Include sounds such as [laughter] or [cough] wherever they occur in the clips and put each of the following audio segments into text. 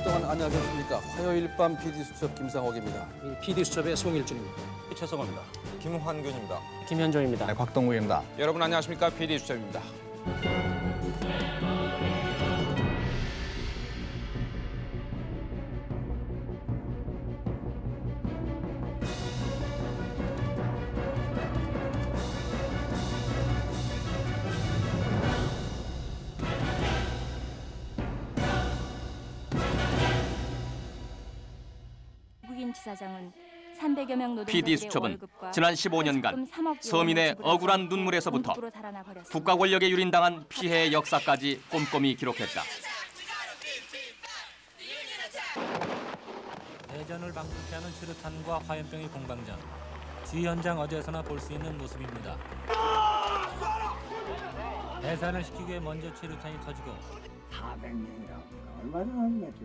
15년 동안 안녕하셨습니까? 화요일 밤 PD 수첩 김상옥입니다. PD 수첩의 송일준입니다. 최성호입니다. 김환균입니다. 김현종입니다. 네, 곽동욱입니다. 여러분 안녕하십니까? PD 수첩입니다. PD 수첩은 지난 15년간 퇴직금 3억 서민의 억울한 눈물에서부터. 국가 권력에 유린당한 피해의 역사까지 꼼꼼히 기록했다. 대전을 방불케 하는 수류탄과 화염병의 공방전. 주위 현장 어디에서나 볼 수 있는 모습입니다. 해산을 시키기 위해 먼저 수류탄이 터지고 400명이라고 얼마나 하는 거죠.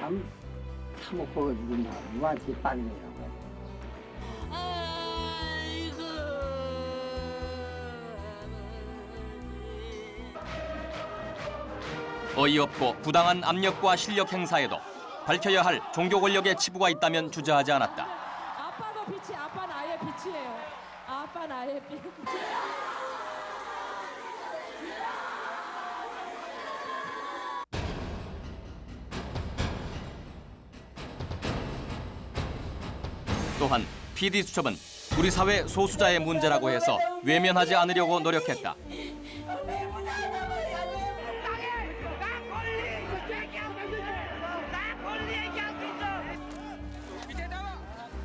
참 사먹고 죽인다. 누구한테 빠르게라고 해. 어이없고 부당한 압력과 실력 행사에도 밝혀야 할 종교 권력의 치부가 있다면 주저하지 않았다. 아빠도 빛이 아빠 나의 빛이에요. 아빠 나의 빛. 또한 PD 수첩은 우리 사회 소수자의 문제라고 해서 외면하지 않으려고 노력했다.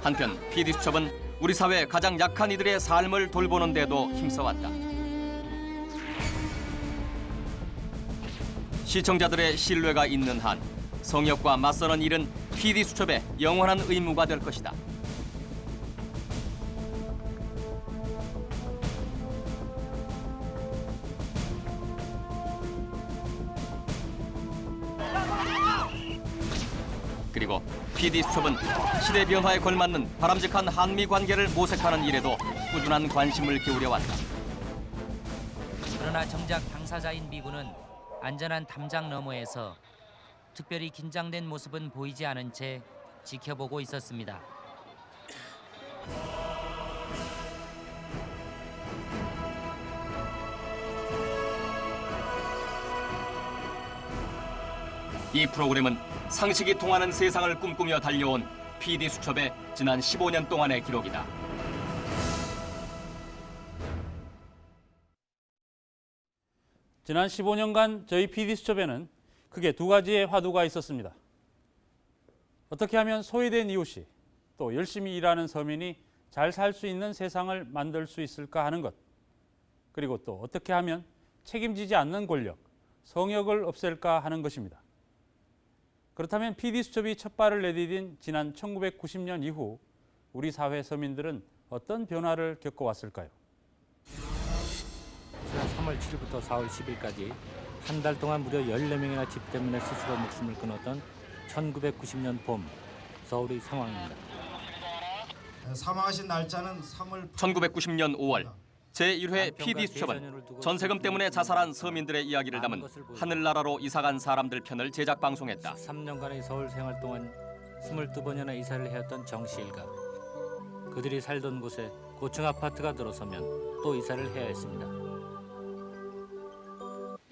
한편 PD 수첩은 우리 사회 가장 약한 이들의 삶을 돌보는 데도 힘써왔다. 시청자들의 신뢰가 있는 한 성역과 맞서는 일은 PD 수첩의 영원한 의무가 될 것이다. PD 수첩은 시대 변화에 걸맞는 바람직한 한미 관계를 모색하는 일에도 꾸준한 관심을 기울여 왔다. 그러나 정작 당사자인 미군은 안전한 담장 너머에서 특별히 긴장된 모습은 보이지 않은 채 지켜보고 있었습니다. 이 프로그램은 상식이 통하는 세상을 꿈꾸며 달려온 PD 수첩의 지난 15년 동안의 기록이다. 지난 15년간 저희 PD수첩에는 크게 두 가지의 화두가 있었습니다. 어떻게 하면 소외된 이웃이 또 열심히 일하는 서민이 잘 살 수 있는 세상을 만들 수 있을까 하는 것. 그리고 또 어떻게 하면 책임지지 않는 권력, 성역을 없앨까 하는 것입니다. 그렇다면 PD수첩이 첫 발을 내디딘 지난 1990년 이후 우리 사회 서민들은 어떤 변화를 겪어왔을까요? 지난 3월 7일부터 4월 10일까지 한 달 동안 무려 14명이나 집 때문에 스스로 목숨을 끊었던 1990년 봄 서울의 상황입니다. 사망하신 날짜는 3월 1990년 5월 제1회 PD 수첩은 전세금 때문에 자살한 서민들의 이야기를 담은 하늘나라로 이사간 사람들 편을 제작 방송했다. 3년간의 서울 생활 동안 22번이나 이사를 해왔던 정씨 일가. 그들이 살던 곳에 고층 아파트가 들어서면 또 이사를 해야 했습니다.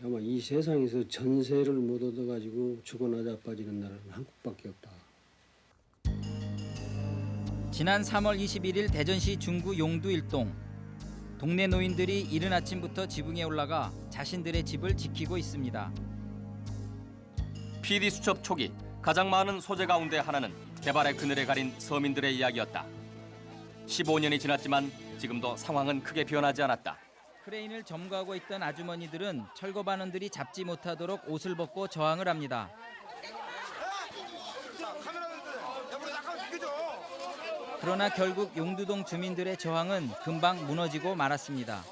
아마 이 세상에서 전세를 못 얻어가지고 죽어나 자빠지는 나라는 한국밖에 없다. 지난 3월 21일 대전시 중구 용두 일동 동네 노인들이 이른 아침부터 지붕에 올라가 자신들의 집을 지키고 있습니다. PD 수첩 초기 가장 많은 소재 가운데 하나는 개발의 그늘에 가린 서민들의 이야기였다. 15년이 지났지만 지금도 상황은 크게 변하지 않았다. 크레인을 점거하고 있던 아주머니들은 철거반원들이 잡지 못하도록 옷을 벗고 저항을 합니다. 그러나 결국 용두동 주민들의 저항은 금방 무너지고 말았습니다.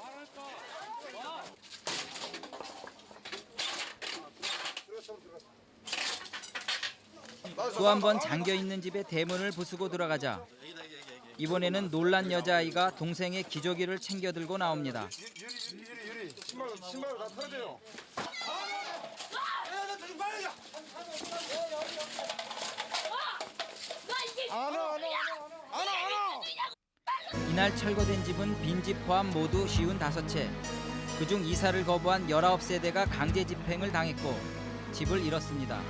또 한 번 잠겨 있는 집의 대문을 부수고 들어가자 이번에는 놀란 여자아이가 동생의 기저귀를 챙겨 들고 나옵니다. 신발 신발 다 털어줘요. 이날 철거된 집은 빈집 포함 모두 쉬운 다섯 채. 그중 이사를 거부한 19세대가 강제 집행을 당했고 집을 잃었습니다.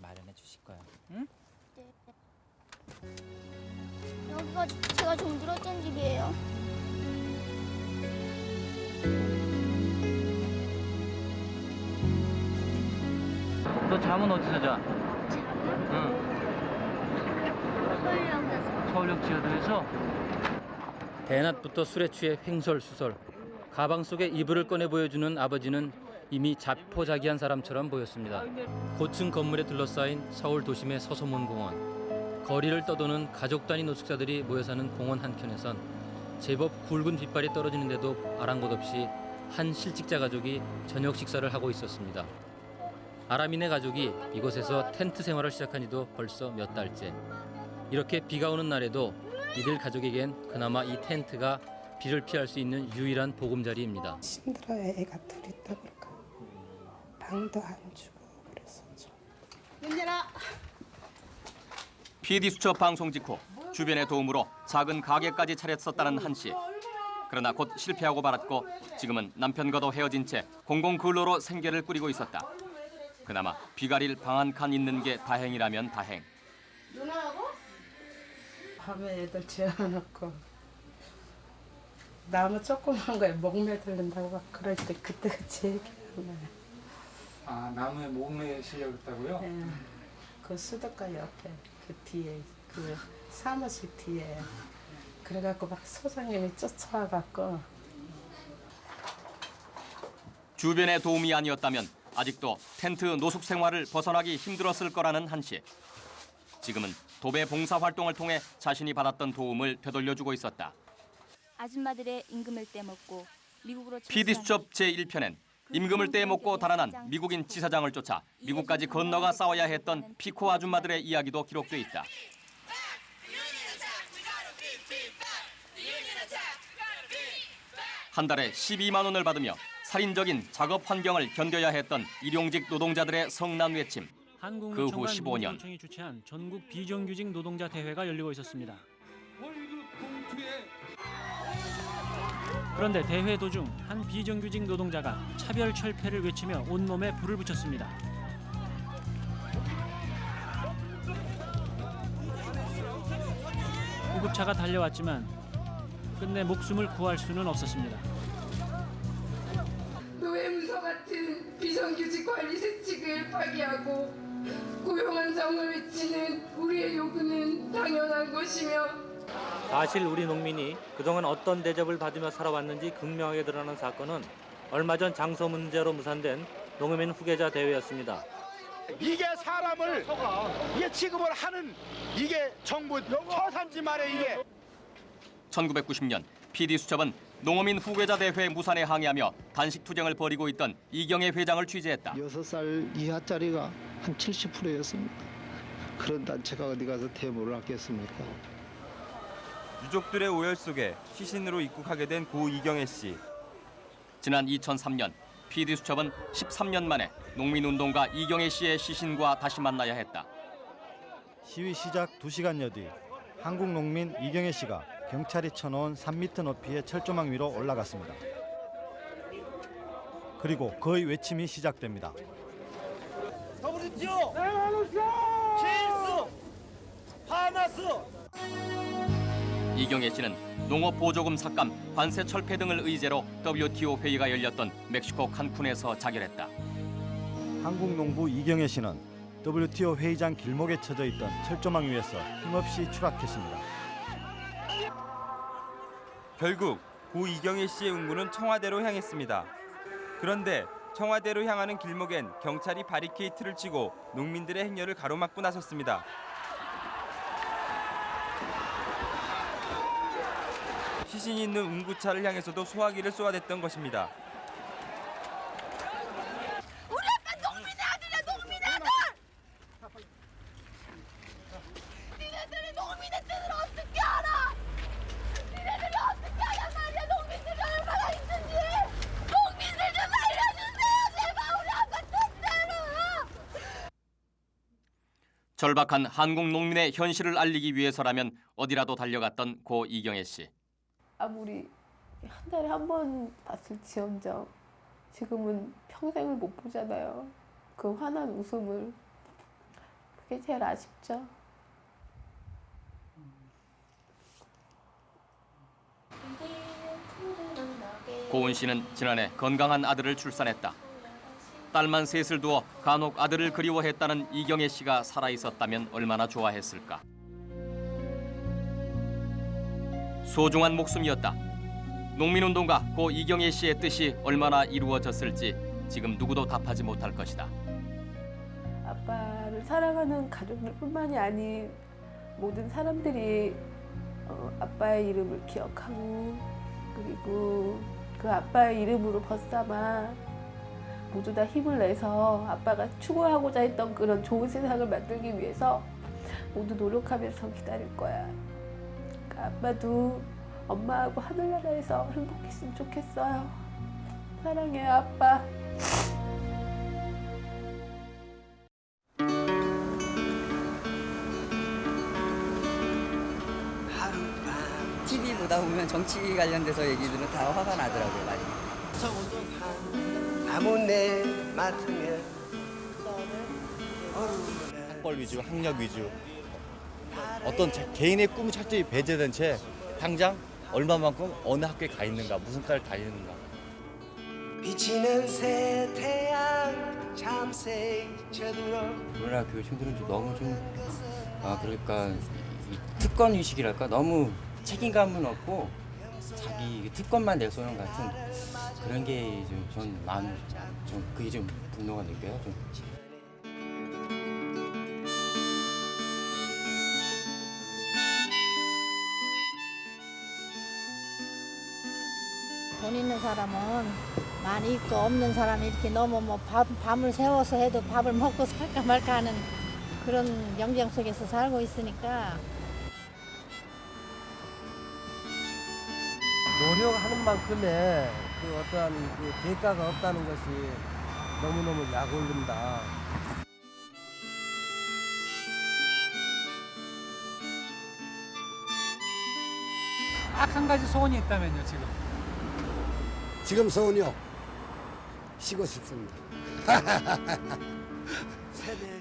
마련해 주실 거야. 응? 여기가 제가 정들었던 집이에요. 너 잠은 어디서 자? 잠은 서울역에서 서울역 지하도에서? 대낮부터 술에 취해 횡설수설 가방 속에 이불을 꺼내 보여주는 아버지는 이미 자포자기한 사람처럼 보였습니다. 고층 건물에 둘러싸인 서울 도심의 서소문 공원 거리를 떠도는 가족 단위 노숙자들이 모여 사는 공원 한켠에선 제법 굵은 빗발이 떨어지는데도 아랑곳 없이 한 실직자 가족이 저녁 식사를 하고 있었습니다. 아람인의 가족이 이곳에서 텐트 생활을 시작한 지도 벌써 몇 달째. 이렇게 비가 오는 날에도 이들 가족에겐 그나마 이 텐트가 비를 피할 수 있는 유일한 보금자리입니다. 힘들어요. 애가 둘 있다 보니까 방도 안 주고 그래서 좀. PD 수첩 방송 직후 주변의 도움으로 작은 가게까지 차렸었다는 한 씨. 그러나 곧 실패하고 말았고 지금은 남편과도 헤어진 채 공공 근로로 생계를 꾸리고 있었다. 그나마 비가릴 방 한 칸 있는 게 다행이라면 다행. 밤에 애들 재워놓고 나무 조그만 거에 목매 들린다고 막 그럴 때 그때가 제일 기억나요. 아 나무에 목매 실려갔다고요? 예. 그 수도가 옆에 그 뒤에 그 사무실 뒤에 그래갖고 막 소장님이 쫓아와갖고 주변의 도움이 아니었다면 아직도 텐트 노숙 생활을 벗어나기 힘들었을 거라는 한 씨. 지금은 도배 봉사 활동을 통해 자신이 받았던 도움을 되돌려주고 있었다. 아줌마들의 임금을 떼먹고 미국으로 PD 수첩 제1편엔 임금을 떼먹고 달아난 미국인 지사장을 쫓아 미국까지 건너가 싸워야 했던 피코 아줌마들의 이야기도 기록돼 있다. 한 달에 12만 원을 받으며 살인적인 작업 환경을 견뎌야 했던 일용직 노동자들의 성난 외침. 그후 15년 청이 주최한 전국 비정규직 노동자 대회가 열리고 있었습니다. 그런데 대회 도중 한 비정규직 노동자가 차별 철폐를 외치며 온몸에 불을 붙였습니다. 구급차가 달려왔지만 끝내 목숨을 구할 수는 없었습니다. 노예 문서 같은 비정규직 관리 세칙을 파기하고 고용한 정을 외치는 우리의 요구는 당연한 것이며 사실 우리 농민이 그동안 어떤 대접을 받으며 살아왔는지 극명하게 드러난 사건은 얼마 전 장소 문제로 무산된 농민 후계자 대회였습니다. 이게 사람을 이게 취급을 하는 이게 정부 처산지 말에 이게 1990년 PD 수첩은 농어민 후계자 대회 무산에 항의하며 단식 투쟁을 벌이고 있던 이경혜 회장을 취재했다. 6살 이하짜리가 한 70%였습니다. 그런 단체가 어디 가서 대모를 하겠습니까? 유족들의 오열 속에 시신으로 입국하게 된 고 이경혜 씨. 지난 2003년 PD 수첩은 13년 만에 농민운동가 이경혜 씨의 시신과 다시 만나야 했다. 시위 시작 2시간여 뒤 한국 농민 이경혜 씨가 경찰이 쳐놓은 3m 높이의 철조망 위로 올라갔습니다. 그리고 그의 외침이 시작됩니다. 하마스. 이경혜 씨는 농업 보조금 삭감, 관세 철폐 등을 의제로 WTO 회의가 열렸던 멕시코 칸쿤에서 자결했다. 한국 농부 이경혜 씨는 WTO 회의장 길목에 쳐져 있던 철조망 위에서 힘없이 추락했습니다. 결국 고 이경혜 씨의 운구는 청와대로 향했습니다. 그런데 청와대로 향하는 길목엔 경찰이 바리케이트를 치고 농민들의 행렬을 가로막고 나섰습니다. 시신이 있는 운구차를 향해서도 소화기를 쏘아댔던 것입니다. 우리 아빠 농민의 아들이야 농민의 아들. 니네들이 농민의 뜻을 어떻게 알아? 니네들이 어떻게 하란 말이야 농민들이 얼마나 힘든지 농민들 좀 알려주세요 제발 우리 아빠 절박한 한국 농민의 현실을 알리기 위해서라면 어디라도 달려갔던 고 이경혜 씨. 아무리 한 달에 한 번 봤을지언정 지금은 평생을 못 보잖아요. 그 환한 웃음을 그게 제일 아쉽죠. 고은 씨는 지난해 건강한 아들을 출산했다. 딸만 셋을 두어 간혹 아들을 그리워했다는 이경혜 씨가 살아 있었다면 얼마나 좋아했을까. 소중한 목숨이었다. 농민운동가 고 이경혜 씨의 뜻이 얼마나 이루어졌을지 지금 누구도 답하지 못할 것이다. 아빠를 사랑하는 가족들뿐만이 아닌 모든 사람들이 어, 아빠의 이름을 기억하고 그리고 그 아빠의 이름으로 벗삼아 모두 다 힘을 내서 아빠가 추구하고자 했던 그런 좋은 세상을 만들기 위해서 모두 노력하면서 기다릴 거야. 그러니까 아빠도 엄마하고 하늘나라에서 행복했으면 좋겠어요. 사랑해요, 아빠. TV 보다 보면 정치 관련돼서 얘기들은 다 화가 나더라고요, 많이. 아무 내 맡으면 학벌 위주, 학력 위주. 어떤 자- 개인의 꿈 철저히 배제된 채 당장 얼마만큼 어느 학교에 가 있는가, 무슨 과를 다니는가. 비치는 새 태양 참새 쳐들어 우리나라 교육생들은 좀 너무 좀, 아, 그러니까 이 특권 의식이랄까? 너무 책임감은 없고 자기 특권만 내세우는 같은 그런 게 좀전 마음, 좀 그게 좀 분노가 느껴요. 좀. 돈 있는 사람은 많이 있고 없는 사람이 이렇게 너무 뭐 밤, 밤을 새워서 해도 밥을 먹고 [laughs] 살까 말까 하는 그런 영장 속에서 살고 있으니까 노력하는 만큼의 그 어떠한 그 대가가 없다는 것이 너무너무 약올른다. 딱 한 가지 소원이 있다면요 지금. 지금 서운이요. 쉬고 싶습니다. [laughs]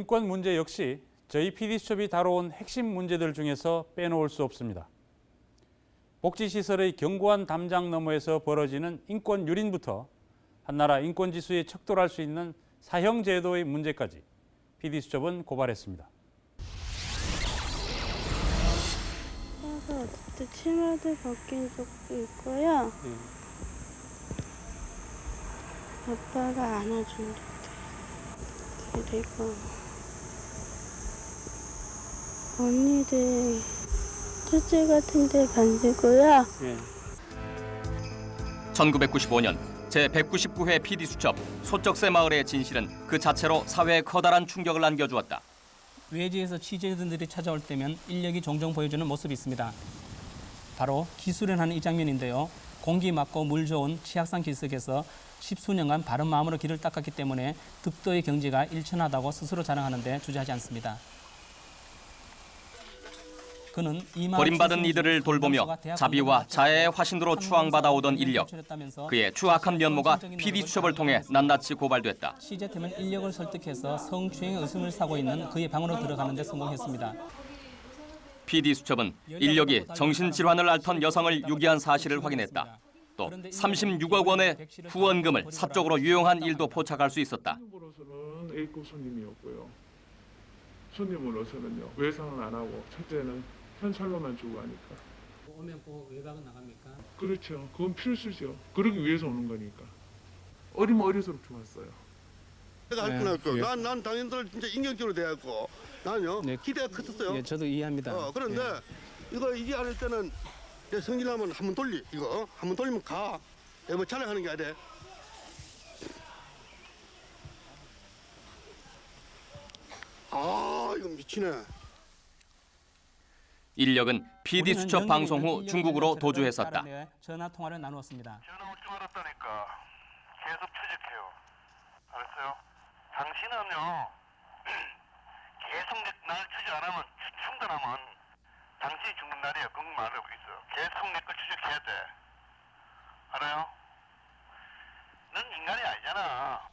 인권 문제 역시 저희 PD수첩이 다뤄온 핵심 문제들 중에서 빼놓을 수 없습니다. 복지시설의 견고한 담장 너머에서 벌어지는 인권 유린부터 한나라 인권 지수에 척돌할 수 있는 사형 제도의 문제까지 PD수첩은 고발했습니다. 그래서 어쨌든 치마도 벗긴 적도 있고요. 아빠가 안아준 적도 있고. 그리고 언니들 첫째 같은 데 간지고요. 1995년 제199회 PD수첩 소쩍새 마을의 진실은 그 자체로 사회에 커다란 충격을 안겨주었다. 외지에서 취재진들이 찾아올 때면 인력이 종종 보여주는 모습이 있습니다. 바로 기수련하는 이 장면인데요. 공기 맑고 물 좋은 치악산 기슭에서 십수년간 바른 마음으로 길을 닦았기 때문에 득도의 경지가 일천하다고 스스로 자랑하는데 주저하지 않습니다. 버림받은 이들을 돌보며 자비와 자애의 화신으로 추앙받아 오던 인력. 그의 추악한 면모가 PD수첩을 통해 낱낱이 고발됐다. 취재팀은 인력을 설득해서 성추행의 의심을 사고 있는 그의 방으로 들어가는 데 성공했습니다. PD수첩은 인력이 정신질환을 앓던 여성을 유기한 사실을 확인했다. 또 36억 원의 후원금을 사적으로 유용한 일도 포착할 수 있었다. 손님으로서는 A급 손님이었고요. 손님으로서는요 외상은 안 하고 첫째는 현찰로만 주고 가니까 오면 보고 외박은 나갑니까? 그렇죠. 그건 필수죠. 그러기 위해서 오는 거니까. 어리면 어릴수록 좋았어요. 내가 할 거나 그 난, 난 당연들 진짜 인격적으로 대했고 나는요 기대가 컸었어요. 예, 저도 이해합니다. 어, 그런데 이거 이게 아닐 때는 이제 성질나면 한 번 돌리 이거 한 번 돌리면 가. 이거 뭐 자랑하는 게 아니라 아 이거 미치네. 인력은 PD 수첩 방송 후 중국으로 도주했었다. 전화 통화를 나누었습니다. 계속 추적해요. 알았어요? 당신은요, [clears throat] 계속 내- 날 추적 안 하면, 추- 충돌하면, 당신이 죽는 날이에요. 그건 말하고 있어요. 계속 내걸 추적해야 돼. 알아요? 넌 인간이 아니잖아.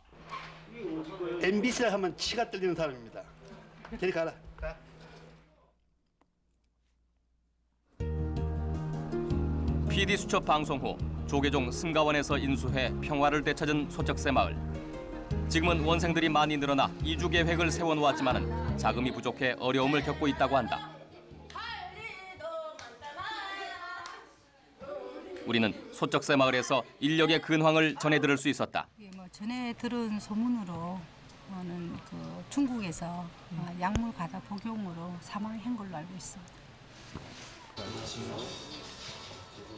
MBC를 하면 치가 떨리는 사람입니다. 저리 가라. PD 수첩 방송 후 조계종 승가원에서 인수해 평화를 되찾은 소적새 마을. 지금은 원생들이 많이 늘어나 이주 계획을 세워놓았지만은 자금이 부족해 어려움을 겪고 있다고 한다. 우리는 소적새 마을에서 인력의 근황을 전해 들을 수 있었다. 예, 뭐 전에 들은 소문으로 는 그 중국에서 어, 약물 가다 복용으로 사망한 걸로 알고 있습니다.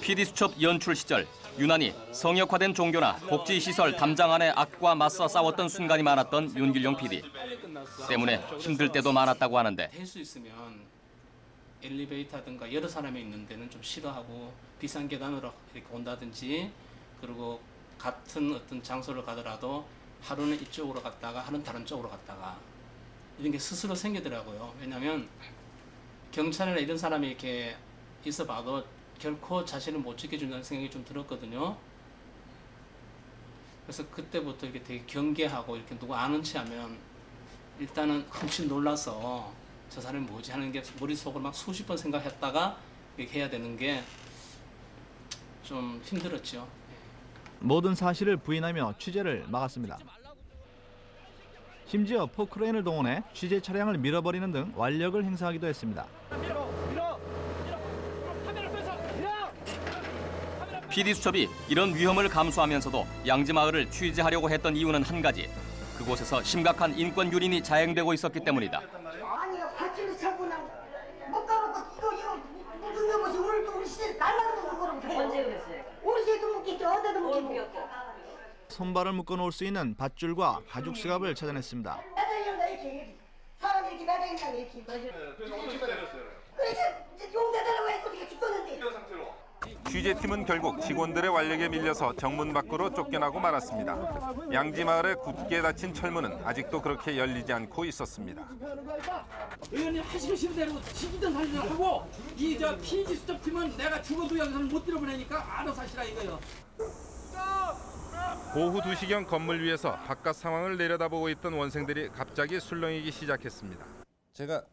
PD 수첩 연출 시절 유난히 성역화된 종교나 복지시설 담장안의 악과 맞서 싸웠던 순간이 많았던 윤길용 PD. 때문에 힘들 때도 많았다고 하는데 될 수 있으면 엘리베이터든가 여러 사람이 있는 데는 좀 싫어하고 비싼 계단으로 이렇게 온다든지 그리고 같은 어떤 장소를 가더라도 하루는 이쪽으로 갔다가 하루는 다른 쪽으로 갔다가 이런 게 스스로 생기더라고요. 왜냐하면 경찰이나 이런 사람이 이렇게 있어 봐도 결코 자신을 못 지켜준다는 생각이 좀 들었거든요. 그래서 그때부터 이렇게 되게 경계하고 이렇게 누구 아는 체 하면 일단은 흠칫 놀라서 저 사람이 뭐지 하는 게 머릿속으로 막 수십 번 생각했다가 이렇게 해야 되는 게 좀 힘들었죠. 모든 사실을 부인하며 취재를 막았습니다. 심지어 포크레인을 동원해 취재 차량을 밀어버리는 등 완력을 행사하기도 했습니다. PD 수첩이 이런 위험을 감수하면서도 양지마을을 취재하려고 했던 이유는 한 가지. 그곳에서 심각한 인권 유린이 자행되고 있었기 때문이다. 아니요, 발길을 차고 나못 가보고 이거 이거 무슨 여보시 오늘 또 우리 시대 날라도 못 가고 언제 그랬어요? 우리 시대도 못 끼죠, 어디도 못 끼고. 손발을 묶어 놓을 수 있는 밧줄과 가죽 스갑을 찾아냈습니다. 매달린다 이렇게 사람 이렇게 매달린다 이렇게. 그러니까 용대달라고 해서 어떻게 죽었는데. 취재팀은 결국 직원들의 완력에 밀려서 정문 밖으로 쫓겨나고 말았습니다. 양지마을에 굳게 닫힌 철문은 아직도 그렇게 열리지 않고 있었습니다. 의원님 싶은 대로 지기든 살리든 하고 이 저 피지 수첩 팀은 내가 죽어도 여기서는 못 들어보내니까 알아서 하시라 이거요. 오후 2시경 건물 위에서 바깥 상황을 내려다보고 있던 원생들이 갑자기 술렁이기 시작했습니다. 제가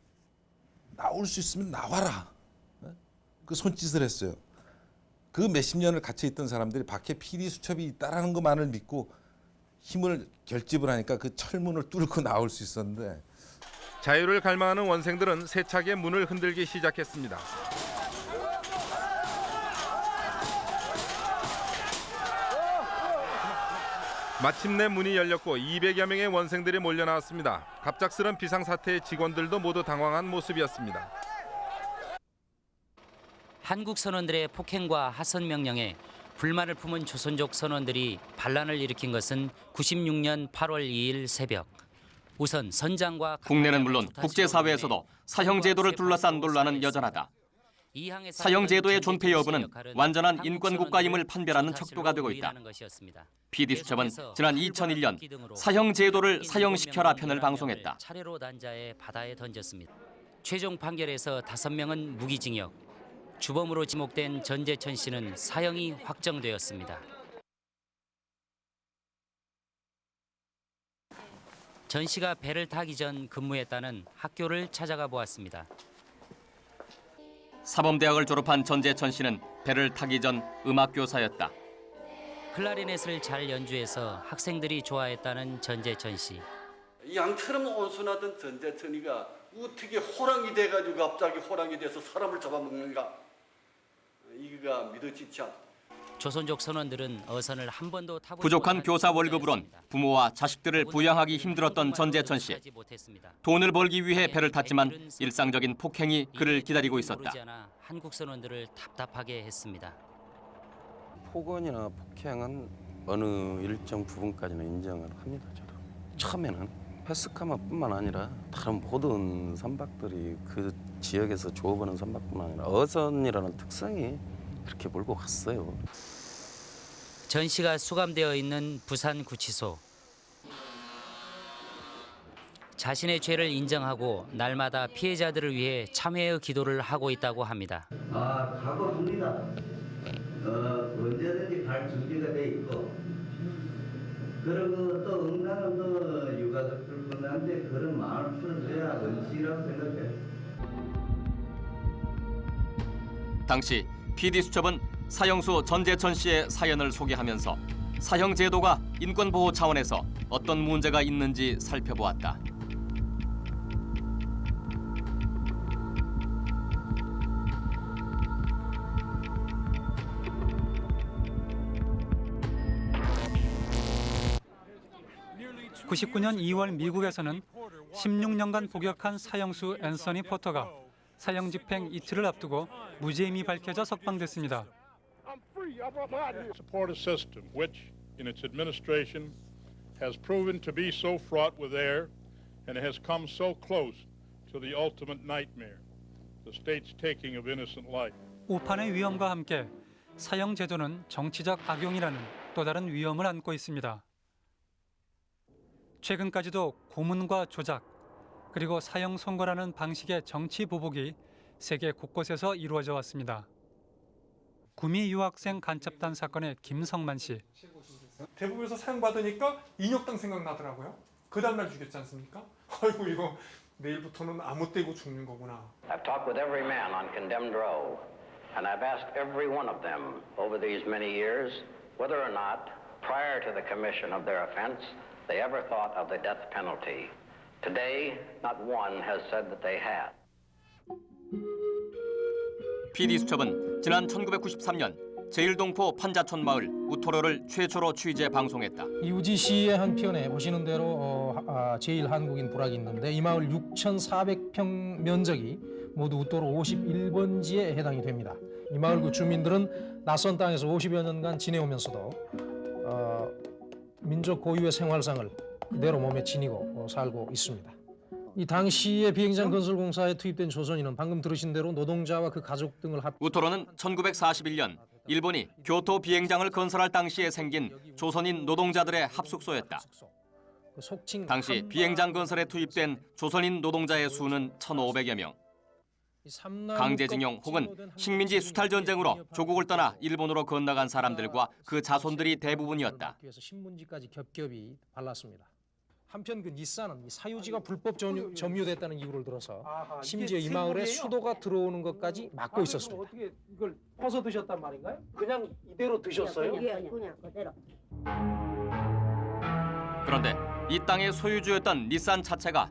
나올 수 있으면 나와라. 그 손짓을 했어요. 그 몇십 년을 갇혀 있던 사람들이 밖에 PD 수첩이 있다라는 것만을 믿고 힘을 결집을 하니까 그 철문을 뚫고 나올 수 있었는데 자유를 갈망하는 원생들은 세차게 문을 흔들기 시작했습니다. 마침내 문이 열렸고 200여 명의 원생들이 몰려 나왔습니다. 갑작스런 비상 사태에 직원들도 모두 당황한 모습이었습니다. 한국 선원들의 폭행과 하선 명령에 불만을 품은 조선족 선원들이 반란을 일으킨 것은 96년 8월 2일 새벽. 우선 선장과 국내는 물론 국제사회에서도 사형제도를 둘러싼 논란은 여전하다. 사형제도의 존폐 여부는 완전한 인권국가임을 판별하는 척도가 되고 있다. PD 수첩은 지난 2001년 사형제도를 사형시켜라 편을 방송했다. 차례로 단자에 바다에 던졌습니다. 최종 판결에서 다섯 명은 무기징역, 주범으로 지목된 전재천 씨는 사형이 확정되었습니다. 전 씨가 배를 타기 전 근무했다는 학교를 찾아가 보았습니다. 사범대학을 졸업한 전재천 씨는 배를 타기 전 음악교사였다. 클라리넷을 잘 연주해서 학생들이 좋아했다는 전재천 씨. 양처럼 온순하던 전재천이가 어떻게 호랑이 돼가지고 갑자기 호랑이 돼서 사람을 잡아먹는가? 이거가 믿어지지 않다. 조선족 선원들은 어선을 한 번도 타보지 부족한 교사 월급으론 부모와 자식들을 부양하기 힘들었던 전재천 씨. 돈을 벌기 위해 배를 탔지만 일상적인 폭행이 그를 기다리고 있었다. 한국 선원들을 답답하게 했습니다. 폭언이나 폭행은 어느 일정 부분까지는 인정을 합니다. 저도 처음에는 패스카마뿐만 아니라 다른 모든 선박들이 그 지역에서 조업하는 선박뿐만 아니라 어선이라는 특성이 그렇게 몰고 갔어요. 전씨가 수감되어 있는 부산 구치소. 자신의 죄를 인정하고 날마다 피해자들을 위해 참회의 기도를 하고 있다고 합니다. 아, 가봅니다. 어, 언제든지 갈 준비가 돼 있고. 그리고 또 응당은 또 유가족들 분한테 그런 마음을 풀어줘야 원칙이라고 생각해. 당시 PD 수첩은 사형수 전재천 씨의 사연을 소개하면서 사형 제도가 인권 보호 차원에서 어떤 문제가 있는지 살펴보았다. (99년 2월) 미국에서는 (16년간) 복역한 사형수 앤서니 포터가 사형 집행 이틀을 앞두고 무죄임이 밝혀져 석방됐습니다. support a system which, in its administration, has proven to be so fraught with error and has come so close to the ultimate nightmare, the state's taking of innocent life. 오판의 위험과 함께 사형 제도는 정치적 악용이라는 또 다른 위험을 안고 있습니다. 최근까지도 고문과 조작 그리고 사형 선고라는 방식의 정치 보복이 세계 곳곳에서 이루어져 왔습니다. 구미 유학생 간첩단 사건의 김성만 씨. 대법에서 사형받으니까 인혁당 생각나더라고요. 그 다음날 죽였지 않습니까? 아이고 이거 내일부터는 아무 때고 죽는 거구나. I've talked with every man on condemned row, and I've asked every one of them over these many years whether or not, prior to the commission of their offense, they ever thought of the death penalty. Today, not one has said that they had. PD 수첩은 지난 1993년 제일동포 판자촌 마을 우토로를 최초로 취재 방송했다. 이우지 씨의 한 편에 보시는 대로 어, 아, 제일 한국인 부락이 있는데 이 마을 6,400평 면적이 모두 우토로 51번지에 해당이 됩니다. 이 마을 그 주민들은 낯선 땅에서 50여 년간 지내오면서도 어, 민족 고유의 생활상을 그대로 몸에 지니고 어, 살고 있습니다. 이 당시에 비행장 건설 공사에 투입된 조선인은 방금 들으신 대로 노동자와 그 가족 등을 합 우토로는 1941년 일본이 교토 비행장을 건설할 당시에 생긴 조선인 노동자들의 합숙소였다. 당시 비행장 건설에 투입된 조선인 노동자의 수는 1,500여 명. 강제징용 혹은 식민지 수탈 전쟁으로 조국을 떠나 일본으로 건너간 사람들과 그 자손들이 대부분이었다. 신문지까지 겹겹이 발랐습니다. 한편 그이 사유지가 불법 점유, 점유됐다는 이유를 들어서 심지어 이 마을에 수도가 들어오는 것까지 막고 있었습니다. 어떻게 이걸 퍼서 드셨단 말인가요? 그냥 이대로 드셨어요? 그냥 그대로. 그런데 이 땅의 소유주였던 닛산 자체가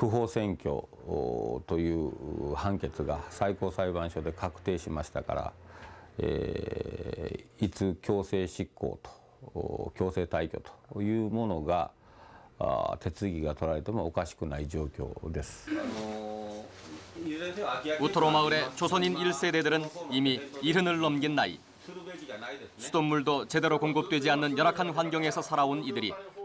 不法占拠おという判決が最高裁判所で確定しましたから、えーいつ強制執行とお強制退去というものがあー手続きが取られてもおかしくない状況です。 우토로 마을의 조선인 1세대들은 이미 이른을 넘긴 나이. 수돗물도 제대로 공급되지 않는 열악한 환경에서 살아온 이들이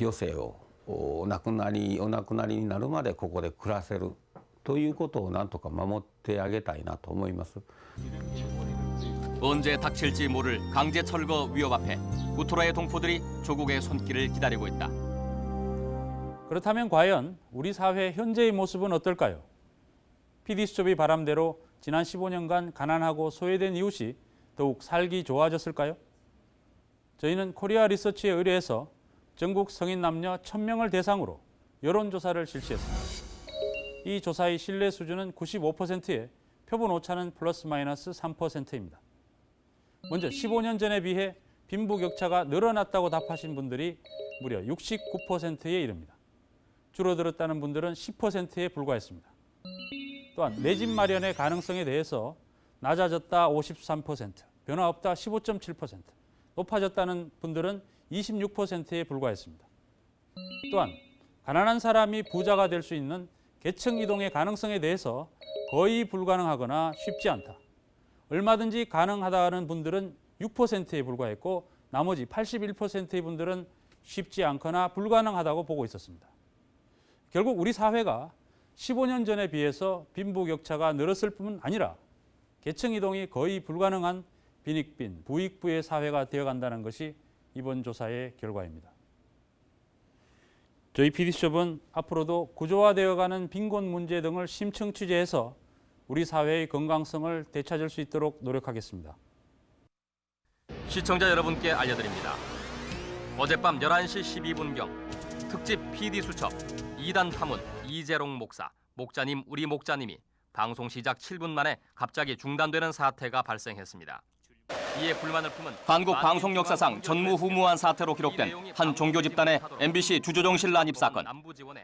余生をお亡くなりお亡くなりになるまでここで暮らせるということをなんとか守ってあげたいなと思います。 언제 닥칠지 모를 강제 철거 위협 앞에 우토라의 동포들이 조국의 손길을 기다리고 있다. 그렇다면 과연 우리 사회 현재의 모습은 어떨까요? PD수첩이 바람대로 지난 15년간 가난하고 소외된 이웃이 더욱 살기 좋아졌을까요? 저희는 코리아 리서치에 의뢰해서 전국 성인 남녀 1000명을 대상으로 여론조사를 실시했습니다. 이 조사의 신뢰 수준은 95%에 표본 오차는 플러스 마이너스 3%입니다. 먼저 15년 전에 비해 빈부격차가 늘어났다고 답하신 분들이 무려 69%에 이릅니다. 줄어들었다는 분들은 10%에 불과했습니다. 또한 내 집 마련의 가능성에 대해서 낮아졌다 53%, 변화 없다 15.7%, 높아졌다는 분들은 26%에 불과했습니다. 또한 가난한 사람이 부자가 될 수 있는 계층 이동의 가능성에 대해서 거의 불가능하거나 쉽지 않다. 얼마든지 가능하다는 분들은 6%에 불과했고 나머지 81%의 분들은 쉽지 않거나 불가능하다고 보고 있었습니다. 결국 우리 사회가 15년 전에 비해서 빈부격차가 늘었을 뿐 아니라 계층 이동이 거의 불가능한 빈익빈, 부익부의 사회가 되어간다는 것이 이번 조사의 결과입니다. 저희 PD수첩은 앞으로도 구조화되어가는 빈곤 문제 등을 심층 취재해서 우리 사회의 건강성을 되찾을 수 있도록 노력하겠습니다. 시청자 여러분께 알려드립니다. 어젯밤 11시 12분경 특집 PD 수첩 2단 파문 이재롱 목사, 목자님 우리 목자님이 방송 시작 7분 만에 갑자기 중단되는 사태가 발생했습니다. 이에 불만을 품은 한국 방송 역사상 전무후무한 사태로 기록된 한 종교 집단의 MBC 주조정실 난입 사건.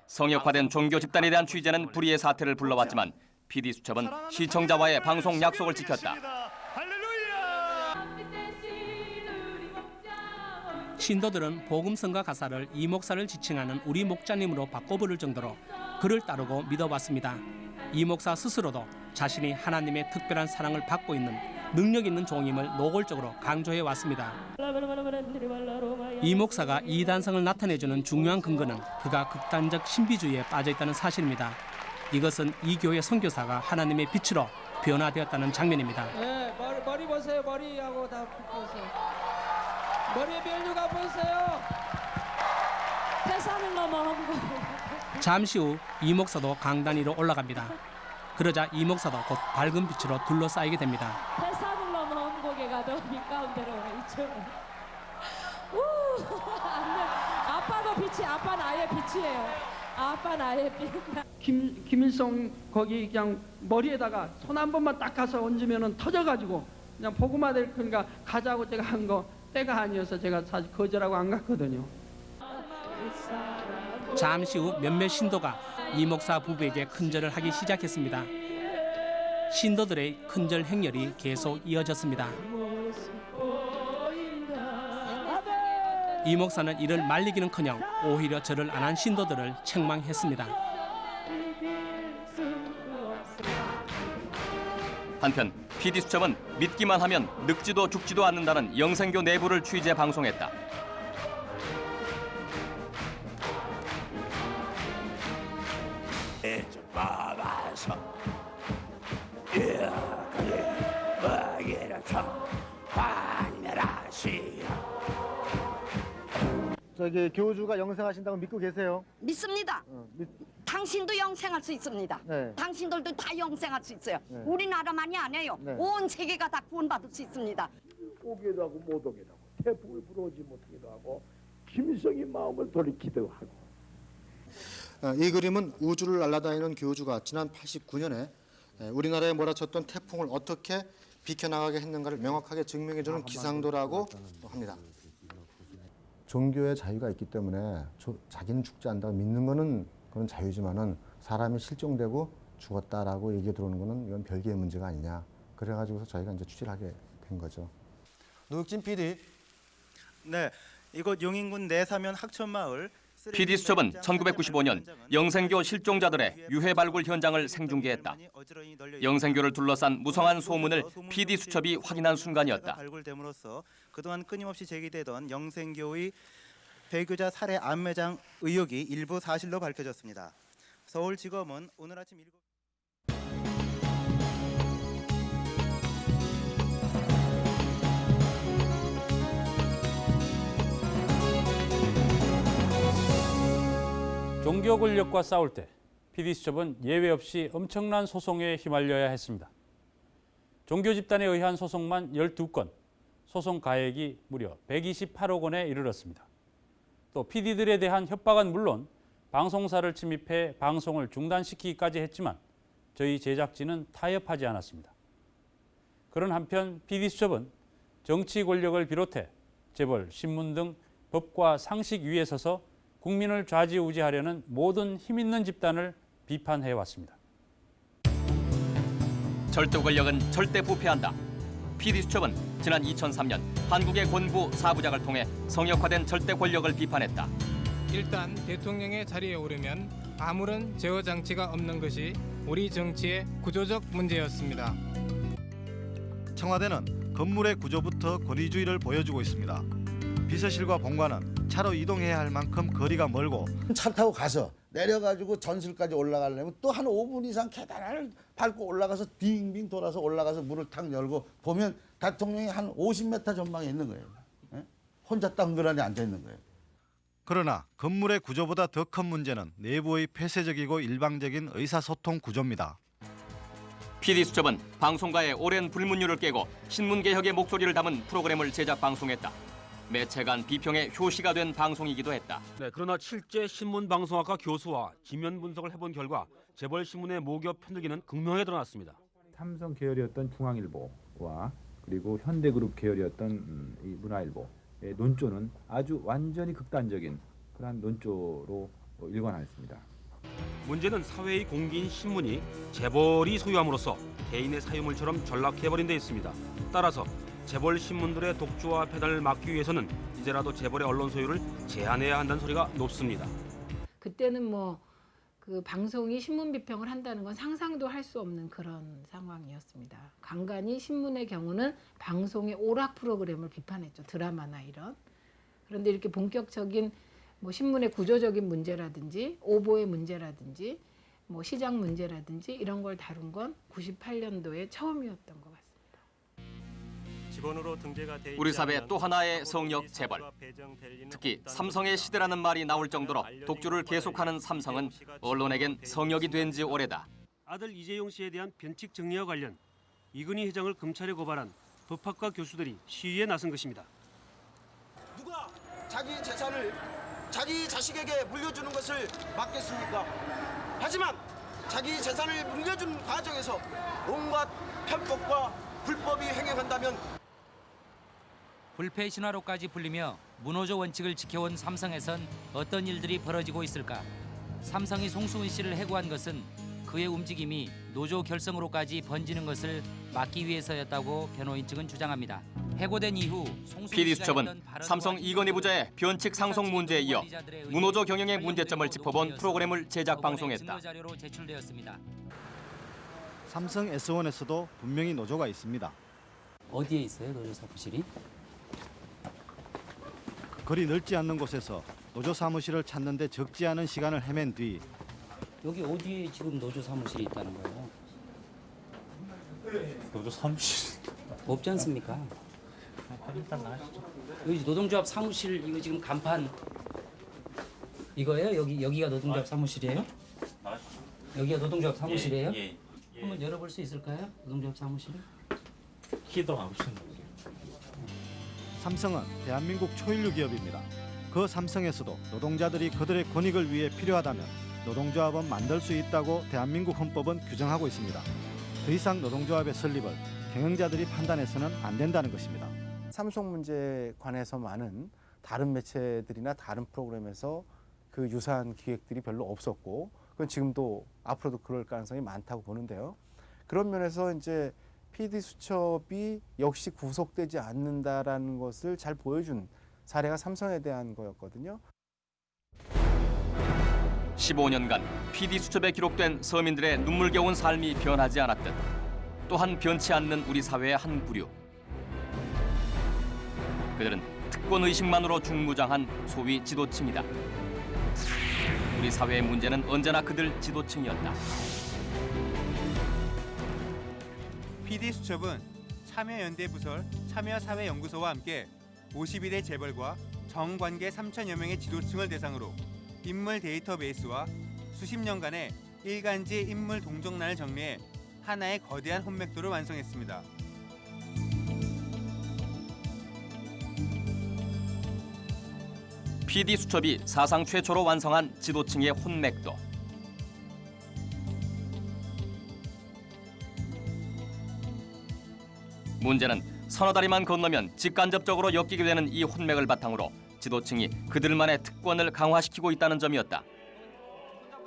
성역화된 종교 집단에 대한 취재는 불의의 사태를 불러왔지만 PD 수첩은 시청자와의 방송 약속을 지켰다. 신도들은 복음성가 가사를 이 목사를 지칭하는 우리 목자님으로 바꿔 부를 정도로 그를 따르고 믿어왔습니다. 이 목사 스스로도 자신이 하나님의 특별한 사랑을 받고 있는 능력 있는 종임을 노골적으로 강조해 왔습니다. 이 목사가 이단성을 나타내주는 중요한 근거는 그가 극단적 신비주의에 빠져 있다는 사실입니다. 이것은 이 교회 선교사가 하나님의 빛으로 변화되었다는 장면입니다. 네, 머리, 머리 보세요. 머리하고 다 보세요. 머리에 멸류가 보세요. 태산을 넘어 험고 잠시 후 이 목사도 강단 위로 올라갑니다. 그러자 이 목사도 곧 밝은 빛으로 둘러싸이게 됩니다. 태산을 넘어 험고개 가도 빛 가운데로 이쪽. 우, 안 돼. 아빠도 빛이 아빠 나의 빛이에요. 아빠 나의 빛. 김 김일성 거기 그냥 머리에다가 손 한 번만 딱 가서 얹으면은 터져가지고 그냥 복음화 될 거니까 가자고 제가 한 거 때가 아니어서 제가 사실 거절하고 안 갔거든요. 잠시 후 몇몇 신도가 이 목사 부부에게 큰절을 하기 시작했습니다. 신도들의 큰절 행렬이 계속 이어졌습니다. 이 목사는 이를 말리기는커녕 오히려 절을 안 한 신도들을 책망했습니다. 한편 PD 수첩은 믿기만 하면 늙지도 죽지도 않는다는 영생교 내부를 취재 방송했다. 저기 교주가 영생하신다고 믿고 계세요? 믿습니다. 어, 믿... 당신도 영생할 수 있습니다. 네. 당신들도 다 영생할 수 있어요. 네. 우리나라만이 아니에요. 네. 온 세계가 다 구원받을 수 있습니다. 오기도 하고 못 오기도 하고 태풍을 불어오지 못하기도 하고 김일성이 마음을 돌이키기도 하고 어, 이 그림은 우주를 날아다니는 교주가 지난 89년에 우리나라에 몰아쳤던 태풍을 어떻게 비켜나가게 했는가를 명확하게 증명해주는 기상도라고 합니다. 종교의 자유가 있기 때문에 조, 자기는 죽지 않다고 믿는 거는 그런 자유지만은 사람이 실종되고 죽었다라고 얘기 들어오는 거는 이건 별개의 문제가 아니냐. 그래가지고서 저희가 이제 취재를 하게 된 거죠. 노육진 PD. 네, 이곳 용인군 내사면 학천마을 PD수첩은 1995년 영생교 실종자들의 유해 발굴 현장을 생중계했다. 영생교를 둘러싼 무성한 소문을 PD수첩이 확인한 순간이었다. 그동안 끊임없이 제기되던 영생교의 배교자 살해 암매장 의혹이 일부 사실로 밝혀졌습니다. 서울지검은 오늘 아침 7... 종교 권력과 싸울 때 PD수첩은 예외 없이 엄청난 소송에 휘말려야 했습니다. 종교 집단에 의한 소송만 12건, 소송 가액이 무려 128억 원에 이르렀습니다. 또 PD들에 대한 협박은 물론 방송사를 침입해 방송을 중단시키기까지 했지만 저희 제작진은 타협하지 않았습니다. 그런 한편 PD수첩은 정치 권력을 비롯해 재벌, 신문 등 법과 상식 위에 서서 국민을 좌지우지하려는 모든 힘 있는 집단을 비판해 왔습니다. 절대 권력은 절대 부패한다. PD수첩은 지난 2003년 한국의 권부 사부작을 통해 성역화된 절대 권력을 비판했다. 일단 대통령의 자리에 오르면 아무런 제어 장치가 없는 것이 우리 정치의 구조적 문제였습니다. 청와대는 건물의 구조부터 권위주의를 보여주고 있습니다. 비서실과 본관은 차로 이동해야 할 만큼 거리가 멀고 차 타고 가서 내려가지고 전실까지 올라가려면 또 한 5분 이상 계단을 밟고 올라가서 빙빙 돌아서 올라가서 문을 탁 열고 보면 대통령이 한 50m 전방에 있는 거예요. 예? 혼자 땅그라니 앉아 있는 거예요. 그러나 건물의 구조보다 더 큰 문제는 내부의 폐쇄적이고 일방적인 의사소통 구조입니다. PD수첩은 방송가의 오랜 불문율을 깨고 신문개혁의 목소리를 담은 프로그램을 제작 방송했다. 매체 간 비평의 효시가 된 방송이기도 했다. 네, 그러나 실제 신문방송학과 교수와 지면 분석을 해본 결과 재벌 신문의 모기업 편들기는 극명하게 드러났습니다. 삼성 계열이었던 중앙일보와 그리고 현대그룹 계열이었던 음, 이 문화일보의 논조는 아주 완전히 극단적인 그러한 논조로 어, 일관하였습니다. 문제는 사회의 공기인 신문이 재벌이 소유함으로써 개인의 사유물처럼 전락해버린 데 있습니다. 따라서 재벌 신문들의 독주와 배달을 막기 위해서는 이제라도 재벌의 언론 소유를 제한해야 한다는 소리가 높습니다. 그때는 뭐 그 방송이 신문 비평을 한다는 건 상상도 할 수 없는 그런 상황이었습니다. 간간히 신문의 경우는 방송의 오락 프로그램을 비판했죠. 드라마나 이런. 그런데 이렇게 본격적인 뭐 신문의 구조적인 문제라든지 오보의 문제라든지 뭐 시장 문제라든지 이런 걸 다룬 건 98년도에 처음이었던 것 같습니다. 우리 사회 또 하나의 성역 재벌. 특히 삼성의 시대라는 말이 나올 정도로 독주를 계속하는 삼성은 언론에겐 성역이 된 지 오래다. 아들 이재용 씨에 대한 변칙 정리와 관련 이근희 회장을 검찰에 고발한 법학과 교수들이 시위에 나선 것입니다. 누가 자기 재산을 자기 자식에게 물려주는 것을 막겠습니까? 하지만 자기 재산을 물려주는 과정에서 온갖 편법과 불법이 행해간다면 불패 신화로까지 불리며 문호조 원칙을 지켜온 삼성에선 어떤 일들이 벌어지고 있을까? 삼성이 송수은 씨를 해고한 것은 그의 움직임이 노조 결성으로까지 번지는 것을 막기 위해서였다고 변호인 측은 주장합니다. 해고된 이후 PD수첩은 삼성 이건희 부자의 변칙 상속 문제에 이어 문호조 경영의 문제점을 짚어본 프로그램을 제작 방송했다. 삼성 S1에서도 분명히 노조가 있습니다. 어디에 있어요, 노조 사무실이? 거리 넓지 않는 곳에서 노조 사무실을 찾는 데 적지 않은 시간을 헤맨 뒤 여기 어디에 지금 노조 사무실이 있다는 거예요? 노조 사무실 없지 않습니까? 일단 나가시죠. 여기 노동조합 사무실 이거 지금 간판 이거예요? 여기 여기가 노동조합 사무실이에요? 여기가 노동조합 사무실이에요? 예, 한번 열어볼 수 있을까요? 노동조합 사무실을? 키도 안 붙였는데. 삼성은 대한민국 초일류 기업입니다. 그 삼성에서도 노동자들이 그들의 권익을 위해 필요하다면 노동조합은 만들 수 있다고 대한민국 헌법은 규정하고 있습니다. 더 이상 노동조합의 설립을 경영자들이 판단해서는 안 된다는 것입니다. 삼성 문제에 관해서 많은 다른 매체들이나 다른 프로그램에서 그 유사한 기획들이 별로 없었고 그건 지금도 앞으로도 그럴 가능성이 많다고 보는데요. 그런 면에서 이제 PD 수첩이 역시 구속되지 않는다라는 것을 잘 보여준 사례가 삼성에 대한 거였거든요. 15년간 PD 수첩에 기록된 서민들의 눈물겨운 삶이 변하지 않았듯 또한 변치 않는 우리 사회의 한 부류. 그들은 특권 의식만으로 중무장한 소위 지도층이다. 우리 사회의 문제는 언제나 그들 지도층이었다. PD 수첩은 참여연대 부설 참여사회연구소와 함께 52대 재벌과 정관계 3천여 명의 지도층을 대상으로 인물 데이터베이스와 수십 년간의 일간지 인물 동정란을 정리해 하나의 거대한 혼맥도를 완성했습니다. PD 수첩이 사상 최초로 완성한 지도층의 혼맥도. 문제는 서너 다리만 건너면 직간접적으로 엮이게 되는 이 혼맥을 바탕으로 지도층이 그들만의 특권을 강화시키고 있다는 점이었다.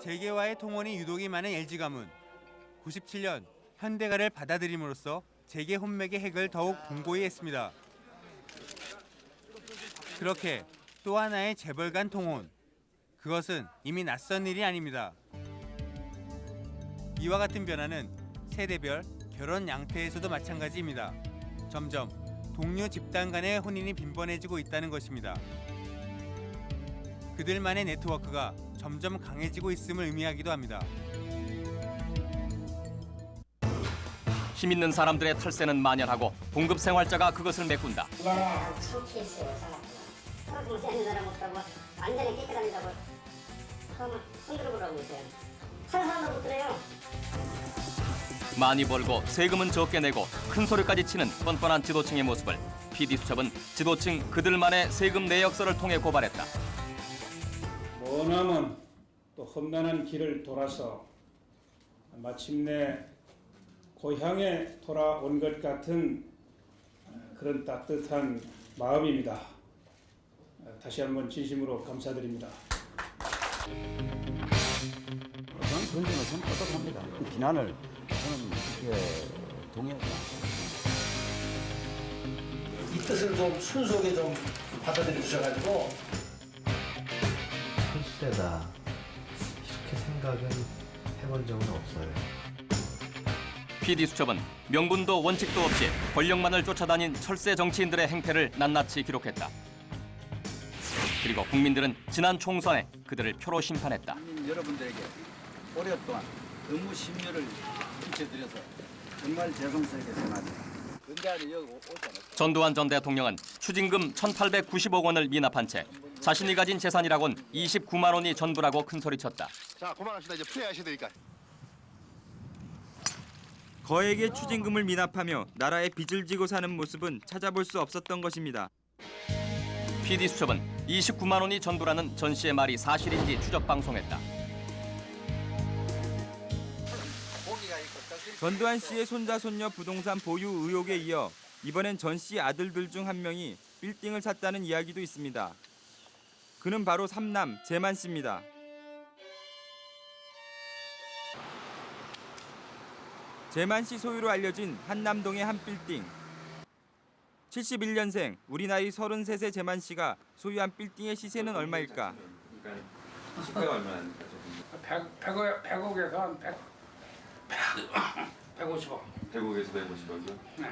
재계와의 통원이 유독이 많은 LG 가문. 97년 현대가를 받아들임으로써 재계 혼맥의 핵을 더욱 공고히 했습니다. 그렇게 또 하나의 재벌 간 통혼. 그것은 이미 낯선 일이 아닙니다. 이와 같은 변화는 세대별 결혼 양태에서도 마찬가지입니다. 점점 동료 집단 간의 혼인이 빈번해지고 있다는 것입니다. 그들만의 네트워크가 점점 강해지고 있음을 의미하기도 합니다. 힘 있는 사람들의 털세는 만연하고 봉급 생활자가 그것을 메꾼다. 우리나라 창피했어요 사람. 서로 좀 세는 사람 없다고 완전히 깨끗합니다고 한번 손들어 보라고 했어요. 하는 사람도 못 들어요. 많이 벌고 세금은 적게 내고 큰 소리까지 치는 뻔뻔한 지도층의 모습을 PD 수첩은 지도층 그들만의 세금 내역서를 통해 고발했다. 머나먼 또 험난한 길을 돌아서 마침내 고향에 돌아온 것 같은 그런 따뜻한 마음입니다. 다시 한번 진심으로 감사드립니다. 저는 그런 점에서. 그 비난을 저는 그렇게 동의합니다. 이 뜻을 좀 순수하게 좀 받아들여 주셔가지고 실세다 이렇게 생각은 해본 적은 없어요. PD 수첩은 명분도 원칙도 없이 권력만을 쫓아다닌 철새 정치인들의 행태를 낱낱이 기록했다. 그리고 국민들은 지난 총선에 그들을 표로 심판했다. 국민 여러분들에게 오랫동안 업무 심려를 정말 죄송스럽게 생각합니다. 전두환 전 대통령은 추징금 1,890억 원을 미납한 채 자신이 가진 재산이라곤 29만 원이 전부라고 큰소리쳤다. 자 그만합시다 이제 플레이하셔야 되니까. 거액의 추징금을 미납하며 나라의 빚을 지고 사는 모습은 찾아볼 수 없었던 것입니다. PD 수첩은 29만 원이 전부라는 전 씨의 말이 사실인지 추적 방송했다. 전두환 씨의 손자 손녀 부동산 보유 의혹에 이어 이번엔 전 씨 아들들 중 한 명이 빌딩을 샀다는 이야기도 있습니다. 그는 바로 삼남 재만 씨입니다. 재만 씨 소유로 알려진 한남동의 한 빌딩. 71년생 우리 나이 33세 재만 씨가 소유한 빌딩의 시세는 얼마일까? 시가가 얼마입니까? 100, 100억, 100억에서 한 100, 150억. 100억에서 150억이요? 네.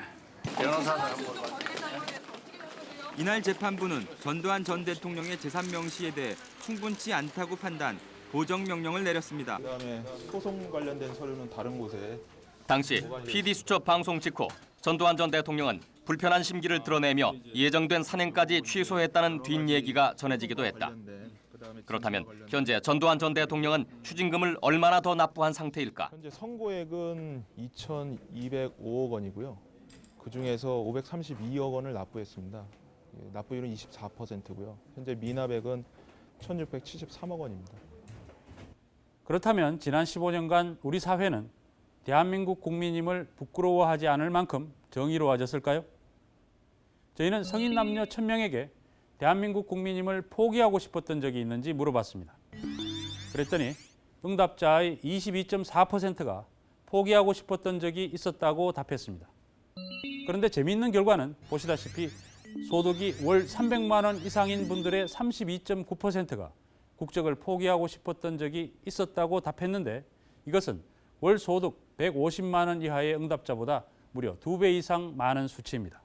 이날 재판부는 전두환 전 대통령의 재산 명시에 대해 충분치 않다고 판단, 보정 명령을 내렸습니다. 그다음에 소송 관련된 서류는 다른 곳에 당시 PD 수첩 방송 직후 전두환 전 대통령은 불편한 심기를 드러내며 예정된 산행까지 취소했다는 뒷얘기가 전해지기도 했다. 그렇다면 현재 전두환 전 대통령은 추징금을 얼마나 더 납부한 상태일까? 현재 선고액은 2,205억 원이고요. 그 중에서 532억 원을 납부했습니다. 예, 납부율은 24%고요. 현재 미납액은 1,673억 원입니다. 그렇다면 지난 15년간 우리 사회는 대한민국 국민임을 부끄러워하지 않을 만큼 정의로워졌을까요? 저희는 성인 남녀 1000명에게 대한민국 국민임을 포기하고 싶었던 적이 있는지 물어봤습니다. 그랬더니 응답자의 22.4%가 포기하고 싶었던 적이 있었다고 답했습니다. 그런데 재미있는 결과는 보시다시피 소득이 월 300만 원 이상인 분들의 32.9%가 국적을 포기하고 싶었던 적이 있었다고 답했는데 이것은 월 소득 150만 원 이하의 응답자보다 무려 두 배 이상 많은 수치입니다.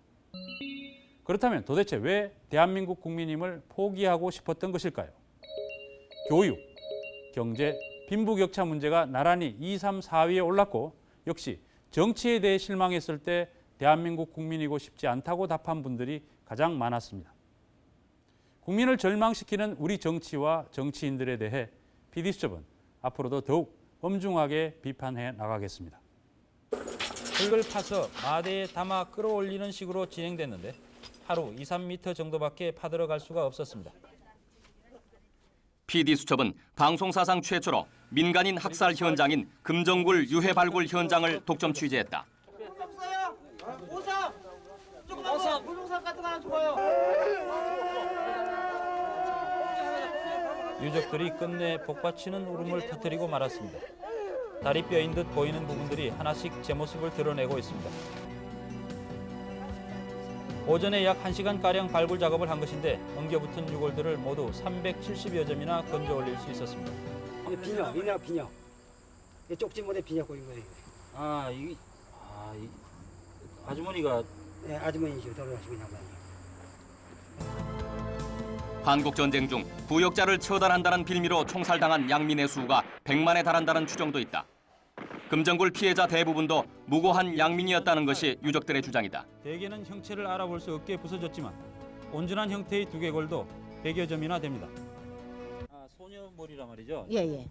그렇다면 도대체 왜 대한민국 국민임을 포기하고 싶었던 것일까요? 교육, 경제, 빈부격차 문제가 나란히 2, 3, 4위에 올랐고 역시 정치에 대해 실망했을 때 대한민국 국민이고 싶지 않다고 답한 분들이 가장 많았습니다. 국민을 절망시키는 우리 정치와 정치인들에 대해 PD수첩은 앞으로도 더욱 엄중하게 비판해 나가겠습니다. 흙을 파서 마대에 담아 끌어올리는 식으로 진행됐는데 하루 2, 3m 정도밖에 파들어갈 수가 없었습니다. PD 수첩은 방송 사상 최초로 민간인 학살 현장인 금정굴 유해 발굴 현장을 독점 취재했다. 물동산 같은 거 하나. 유족들이 끝내 복받치는 울음을 터뜨리고 말았습니다. 다리 뼈인 듯 보이는 부분들이 하나씩 제 모습을 드러내고 있습니다. 오전에 약 1시간가량 발굴 작업을 한 것인데 엉겨붙은 유골들을 모두 370여 점이나 건져 올릴 수 있었습니다. 이게 비녀, 이냐 비녀. 이 쪽지물에 비녀 꼬인 거예요. 아, 이, 아, 이 아주머니가 네, 아주머니시고 돌아가시고 양반이. 한국 전쟁 중 부역자를 처단한다는 빌미로 총살당한 양민의 수가 100만에 달한다는 추정도 있다. 금정굴 피해자 대부분도 무고한 양민이었다는 것이 유족들의 주장이다. 대개는 형체를 알아볼 수 없게 부서졌지만 온전한 형태의 두개골도 100여 점이나 됩니다. 아, 소녀머리란 말이죠? 예, 예.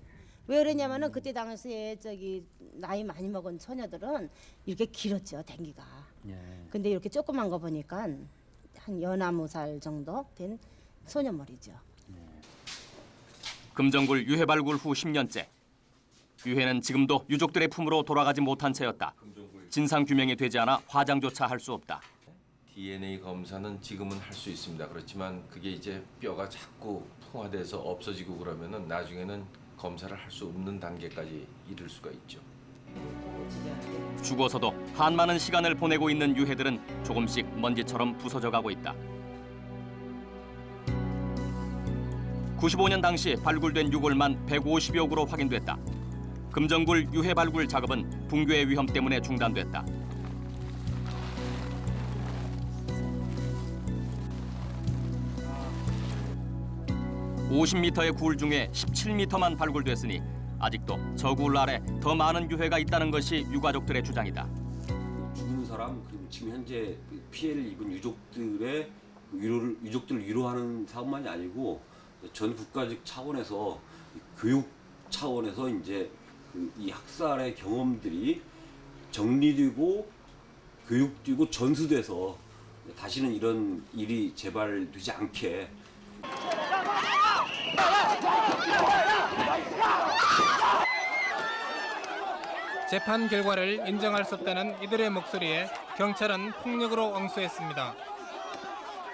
왜 그러냐면은 그때 당시에 저기 나이 많이 먹은 처녀들은 이렇게 길었죠, 댕기가. 예. 근데 이렇게 조그만 거 보니까 한 연하무 살 정도 된 소녀머리죠. 금정굴 유해 발굴 후 10년째. 유해는 지금도 유족들의 품으로 돌아가지 못한 채였다. 진상 규명이 되지 않아 화장조차 할 수 없다. DNA 검사는 지금은 할 수 있습니다. 그렇지만 그게 이제 뼈가 자꾸 풍화돼서 없어지고 그러면은 나중에는 검사를 할 수 없는 단계까지 이를 수가 있죠. 죽어서도 한많은 시간을 보내고 있는 유해들은 조금씩 먼지처럼 부서져 가고 있다. 95년 당시 발굴된 유골만 150여 구로 확인됐다. 금정굴 유해 발굴 작업은 붕괴의 위험 때문에 중단됐다. 50m의 굴 중에 17m만 발굴됐으니 아직도 저 굴 아래 더 많은 유해가 있다는 것이 유가족들의 주장이다. 죽은 사람 그리고 지금 현재 피해를 입은 유족들의 위로를 유족들을 위로하는 사업만이 아니고 전 국가적 차원에서 교육 차원에서 이제 그 이 학살의 경험들이 정리되고 교육되고 전수돼서 다시는 이런 일이 재발되지 않게 재판 결과를 인정할 수 없다는 이들의 목소리에 경찰은 폭력으로 응수했습니다.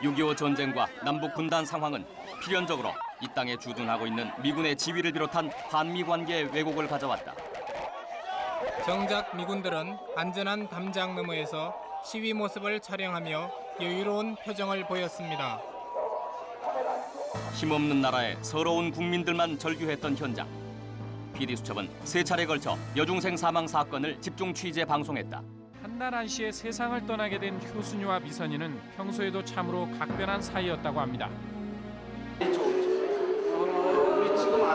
6.25 전쟁과 남북 분단 상황은 필연적으로 이 땅에 주둔하고 있는 미군의 지위를 비롯한 한미 관계에 왜곡을 가져왔다. 정작 미군들은 안전한 담장 너머에서 시위 모습을 촬영하며 여유로운 표정을 보였습니다. 힘없는 나라에 서러운 국민들만 절규했던 현장. PD 수첩은 세 차례 걸쳐 여중생 사망 사건을 집중 취재 방송했다. 한나란 씨의 세상을 떠나게 된 효순이와 미선이는 평소에도 참으로 각별한 사이였다고 합니다.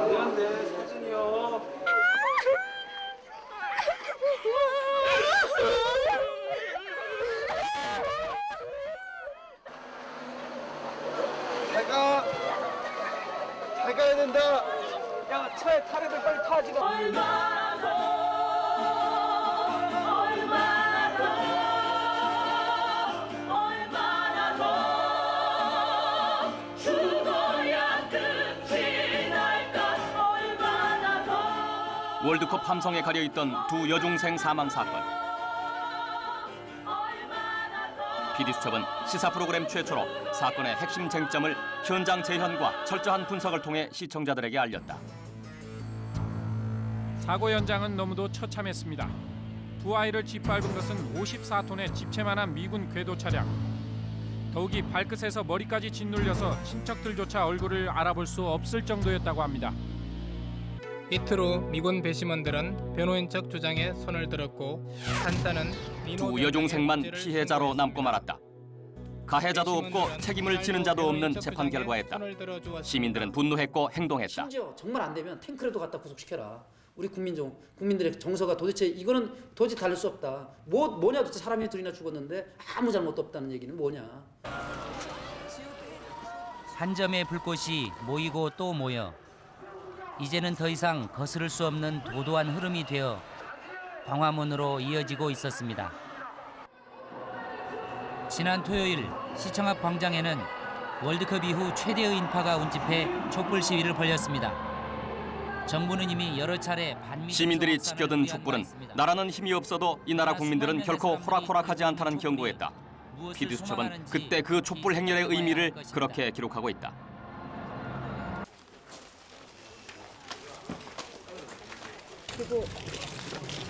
우리 지금 안 되는데 사진이요. 잘 가. 잘 가야 된다. 야, 차에 타래들 빨리 타 지금. 월드컵 함성에 가려 있던 두 여중생 사망 사건. PD 수첩은 시사 프로그램 최초로 사건의 핵심 쟁점을 현장 재현과 철저한 분석을 통해 시청자들에게 알렸다. 사고 현장은 너무도 처참했습니다. 두 아이를 짓밟은 것은 54톤의 집채만한 미군 궤도 차량. 더욱이 발끝에서 머리까지 짓눌려서 친척들조차 얼굴을 알아볼 수 없을 정도였다고 합니다. 이틀 후 미군 배심원들은 변호인 척 주장에 손을 들었고 판사는 두 여중생만 피해자로 남고 말았다. 가해자도 없고 책임을 지는 자도 없는 재판 결과였다. 시민들은 분노했고 행동했다. 심지어 정말 안 되면 탱크라도 갖다 구속시켜라. 우리 국민 정 국민들의 정서가 도대체 이거는 도저히 다를 수 없다. 뭐 뭐냐 도대체 사람이 둘이나 죽었는데 아무 잘못도 없다는 얘기는 뭐냐. 한 점의 불꽃이 모이고 또 모여 이제는 더 이상 거스를 수 없는 도도한 흐름이 되어 광화문으로 이어지고 있었습니다. 지난 토요일 시청 앞 광장에는 월드컵 이후 최대의 인파가 운집해 촛불 시위를 벌였습니다. 정부는 이미 여러 차례 시민들이 지켜든 촛불은 나라는 힘이 없어도 이 나라 국민들은 결코 호락호락하지 않다는 경고했다. 피디수첩은 그때 그 촛불 행렬의 의미를 그렇게 기록하고 있다. 그리고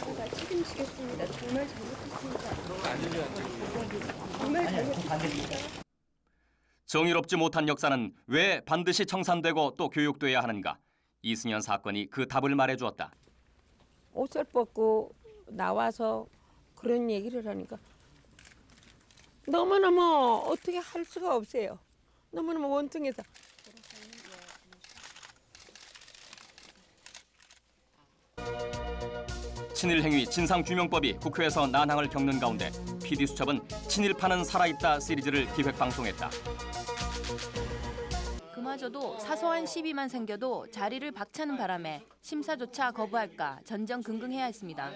제가 책임지겠습니다. 정말 잘못했습니다. 정말 잘못했습니다. 정의롭지 못한 역사는 왜 반드시 청산되고 또 교육돼야 하는가? 이승연 사건이 그 답을 말해주었다. 옷을 벗고 나와서 그런 얘기를 하니까 너무너무 어떻게 할 수가 없어요. 너무너무 원통해서. 친일 행위 진상규명법이 국회에서 난항을 겪는 가운데 PD수첩은 친일파는 살아있다 시리즈를 기획방송했다. 그마저도 사소한 시비만 생겨도 자리를 박차는 바람에 심사조차 거부할까 전전긍긍해야 했습니다.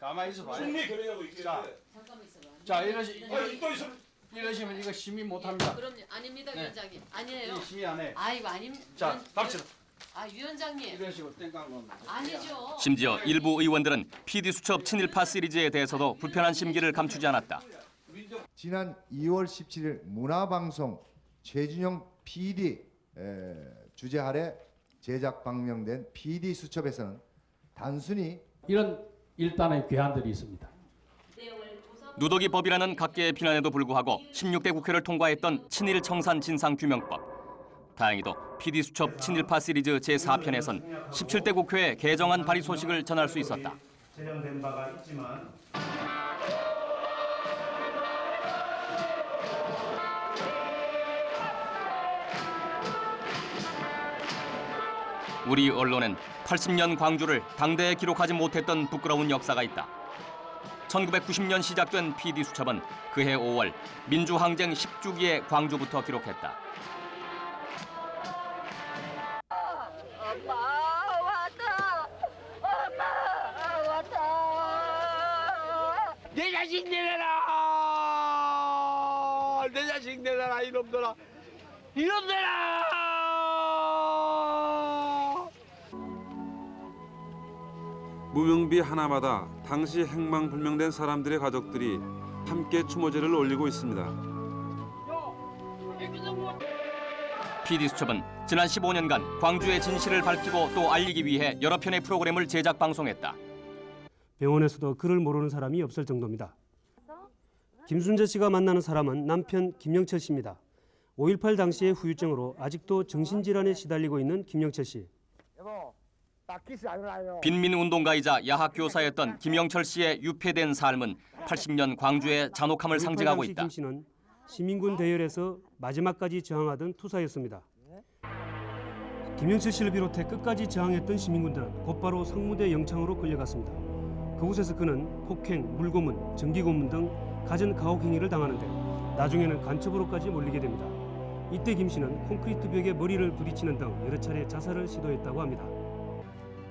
가만히 있어봐. 승리. 자, 자 이러시 이거 또 있어. 이러시면 이거 심의 못합니다. 그럼 아닙니다 네. 위원장님 아니에요. 이 심의 안 해. 아이고 아닙. 자, 갑시다. 아 위원장님. 이런 식으로 땡깡 건. 아니죠. 심지어 일부 의원들은 PD수첩 친일파 시리즈에 대해서도 불편한 심기를 감추지 않았다. 지난 2월 17일 문화방송 최준영 PD 에, 주재 아래 제작 방영된 PD 수첩에서는 단순히 이런 일단의 괴한들이 있습니다. 누더기 법이라는 각계의 비난에도 불구하고 16대 국회를 통과했던 친일 청산 진상 규명법. 다행히도 PD수첩 친일파 시리즈 제4편에선 17대 국회에 개정안 발의 소식을 전할 수 있었다. 제정된 바가 있지만 우리 언론엔 80년 광주를 당대에 기록하지 못했던 부끄러운 역사가 있다. 1990년 시작된 PD수첩은 그해 5월 민주항쟁 10주기에 광주부터 기록했다. 내 자식 내려라! 내 자식 내려라 이놈들아! 이놈들아! 무명비 하나마다 당시 행방불명된 사람들의 가족들이 함께 추모제를 올리고 있습니다. PD수첩은 지난 15년간 광주의 진실을 밝히고 또 알리기 위해 여러 편의 프로그램을 제작 방송했다. 병원에서도 그를 모르는 사람이 없을 정도입니다. 김순재 씨가 만나는 사람은 남편 김영철 씨입니다. 5.18 당시의 후유증으로 아직도 정신질환에 시달리고 있는 김영철 씨. 빈민운동가이자 야학 교사였던 김영철 씨의 유폐된 삶은 80년 광주의 잔혹함을 5.18 상징하고 있다. 김 씨는 시민군 대열에서 마지막까지 저항하던 투사였습니다. 김영철 씨를 비롯해 끝까지 저항했던 시민군들은 곧바로 상무대 영창으로 끌려갔습니다. 그곳에서 그는 폭행, 물고문, 전기고문 등 갖은 가혹 행위를 당하는데 나중에는 간첩으로까지 몰리게 됩니다. 이때 김 씨는 콘크리트 벽에 머리를 부딪히는 등 여러 차례 자살을 시도했다고 합니다.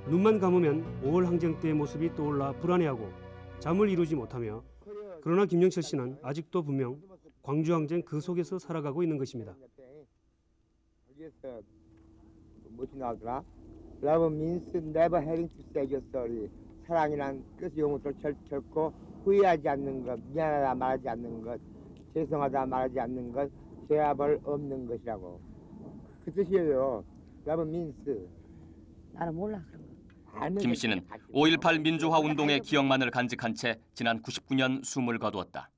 눈만 감으면 5월 항쟁 때의 모습이 떠올라 불안해하고 잠을 이루지 못하며 그러나 김영철 씨는 아직도 분명 광주 항쟁 그 속에서 살아가고 있는 것입니다. 뭐지 나오더라? Love means never having. 사랑이란 끝이 용어로 결, 결코 후회하지 않는 것, 미안하다 말하지 않는 것, 죄송하다 말하지 않는 것, 죄아벌 없는 것이라고. 그 뜻이에요. Love means. 나는 몰라 그런 거. 김 씨는 5.18 민주화 운동의 기억만을 간직한 채 지난 99년 숨을 거두었다.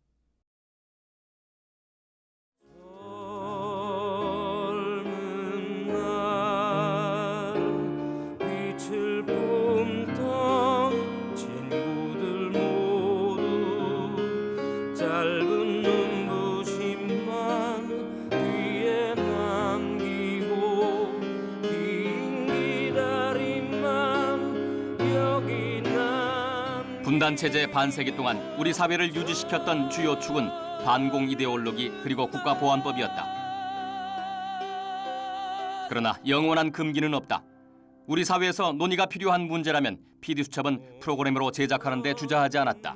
분단 체제 반세기 동안 우리 사회를 유지시켰던 주요 축은 반공 이데올로기 그리고 국가보안법이었다. 그러나 영원한 금기는 없다. 우리 사회에서 논의가 필요한 문제라면 PD수첩은 프로그램으로 제작하는 데 주저하지 않았다.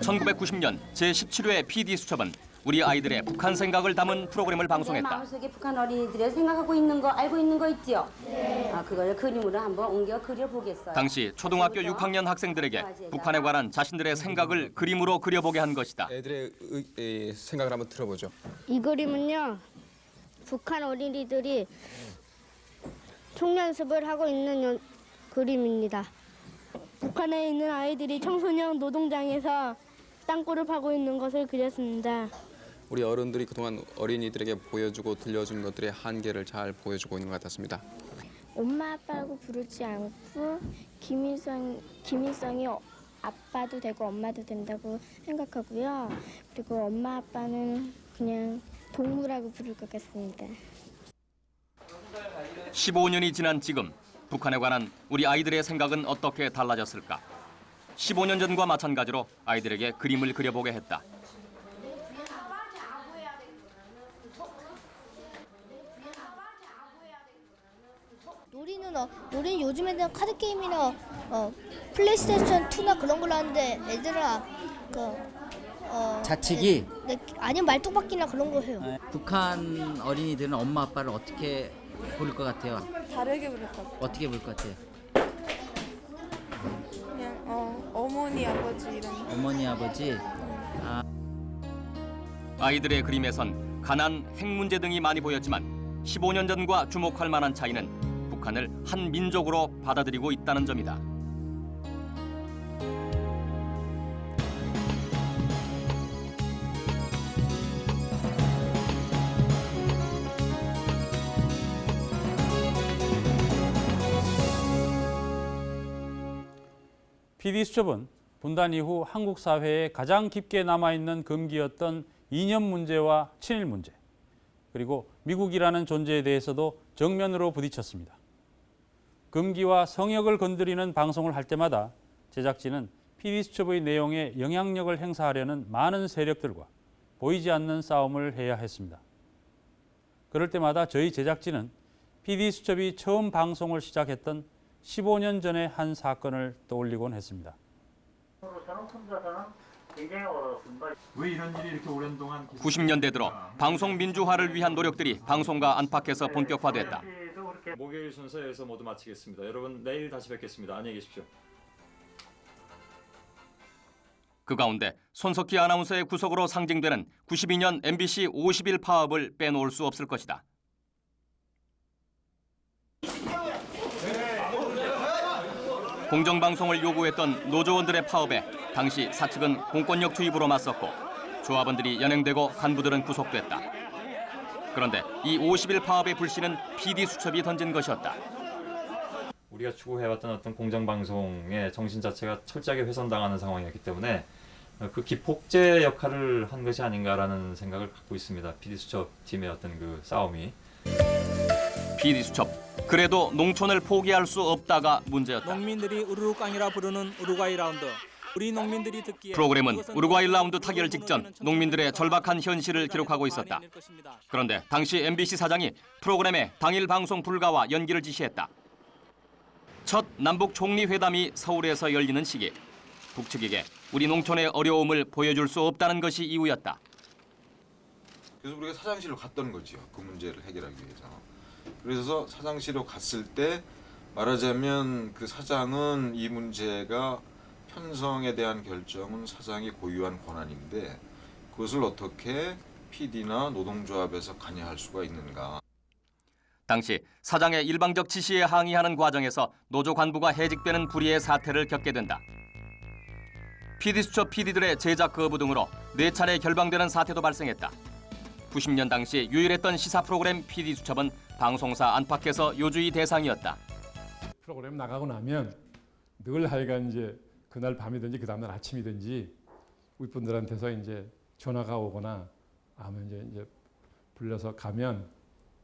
(1990년) 제 17회 PD수첩은 우리 아이들의 북한 생각을 담은 프로그램을 내 방송했다. 마음속에 북한 어린이들이 생각하고 있는 거 알고 있는 거 있지요? 네. 아, 그걸 그림으로 한번 옮겨 그려보겠어요. 당시 초등학교 6학년 학생들에게 북한에 관한 자신들의 생각을 그림으로 그려보게 한 것이다. 애들의 의- 에, 생각을 한번 들어보죠. 이 그림은요 북한 어린이들이 총연습을 하고 있는 연- 그림입니다. 북한에 있는 아이들이 청소년 노동장에서 땅굴을 파고 있는 것을 그렸습니다. 우리 어른들이 그동안 어린이들에게 보여주고 들려준 것들의 한계를 잘 보여주고 있는 것 같았습니다. 엄마 아빠라고 부르지 않고 김일성 김일성이 어- 아빠도 되고 엄마도 된다고 생각하고요. 그리고 엄마 아빠는 그냥 동무라고 부를 것 같습니다. 15년이 지난 지금 북한에 관한 우리 아이들의 생각은 어떻게 달라졌을까? 15년 전과 마찬가지로 아이들에게 그림을 그려보게 했다. 놀이는 어, 놀이는 요즘 에는 카드 게임이나 어, 플레이스테이션 2나 그런 걸로 하는데 애들아 그 어, 자치기? 네, 네, 아니면 말뚝박기나 그런 거 해요. 북한 어린이들은 엄마 아빠를 어떻게 부를 것 같아요? 다르게 부를 것 같아요. 어떻게 부를 것 같아요? 그냥 어, 어머니, 아버지 이런. 어머니 아버지? 아, 아이들의 그림에선 가난, 핵 문제 등이 많이 보였지만 15년 전과 주목할 만한 차이는 북한을 한 민족으로 받아들이고 있다는 점이다. PD수첩은 분단 이후 한국 사회에 가장 깊게 남아있는 금기였던 이념 문제와 친일 문제, 그리고 미국이라는 존재에 대해서도 정면으로 부딪혔습니다. 금기와 성역을 건드리는 방송을 할 때마다 제작진은 PD수첩의 내용에 영향력을 행사하려는 많은 세력들과 보이지 않는 싸움을 해야 했습니다. 그럴 때마다 저희 제작진은 PD수첩이 처음 방송을 시작했던 15년 전의 한 사건을 떠올리곤 했습니다. 왜 이런 일이 이렇게 오랜 동안 90년대 들어 방송 민주화를 위한 노력들이 방송과 안팎에서 본격화됐다. 목요일 순서에서 모두 마치겠습니다. 여러분 내일 다시 뵙겠습니다. 안녕히 계십시오. 그 가운데 손석희 아나운서의 구속으로 상징되는 92년 MBC 50일 파업을 빼놓을 수 없을 것이다. 공정방송을 요구했던 노조원들의 파업에 당시 사측은 공권력 투입으로 맞섰고 조합원들이 연행되고 간부들은 구속됐다. 그런데 이 50일 파업의 불씨는 PD수첩이 던진 것이었다. 우리가 추구해왔던 어떤 공정방송의 정신 자체가 철저하게 훼손당하는 상황이었기 때문에 그 기폭제 역할을 한 것이 아닌가라는 생각을 갖고 있습니다. PD수첩 팀의 어떤 그 싸움이. PD수첩 그래도 농촌을 포기할 수 없다가 문제였다. 농민들이 우르르 깡이라 부르는 우루과이 라운드. 우리 농민들이 듣기에 프로그램은 우루과이 라운드 타결 직전 농민들의 절박한 현실을 기록하고 있었다. 그런데 당시 MBC 사장이 프로그램의 당일 방송 불가와 연기를 지시했다. 첫 남북 총리 회담이 서울에서 열리는 시기 북측에게 우리 농촌의 어려움을 보여줄 수 없다는 것이 이유였다. 그래서 우리가 사장실로 갔던 거죠. 그 문제를 해결하기 위해서. 그래서 사장실로 갔을 때 말하자면 그 사장은 이 문제가 편성에 대한 결정은 사장이 고유한 권한인데 그것을 어떻게 PD나 노동조합에서 관여할 수가 있는가. 당시 사장의 일방적 지시에 항의하는 과정에서 노조 관부가 해직되는 불의의 사태를 겪게 된다. PD수첩 PD들의 제작 거부 등으로 네 차례 결방되는 사태도 발생했다. 90년 당시 유일했던 시사 프로그램 PD수첩은 방송사 안팎에서 요주의 대상이었다. 프로그램 나가고 나면 늘 하여간 이제 그날 밤이든지 그 다음날 아침이든지 윗분들한테서 이제 전화가 오거나 아니면 이제, 이제 불려서 가면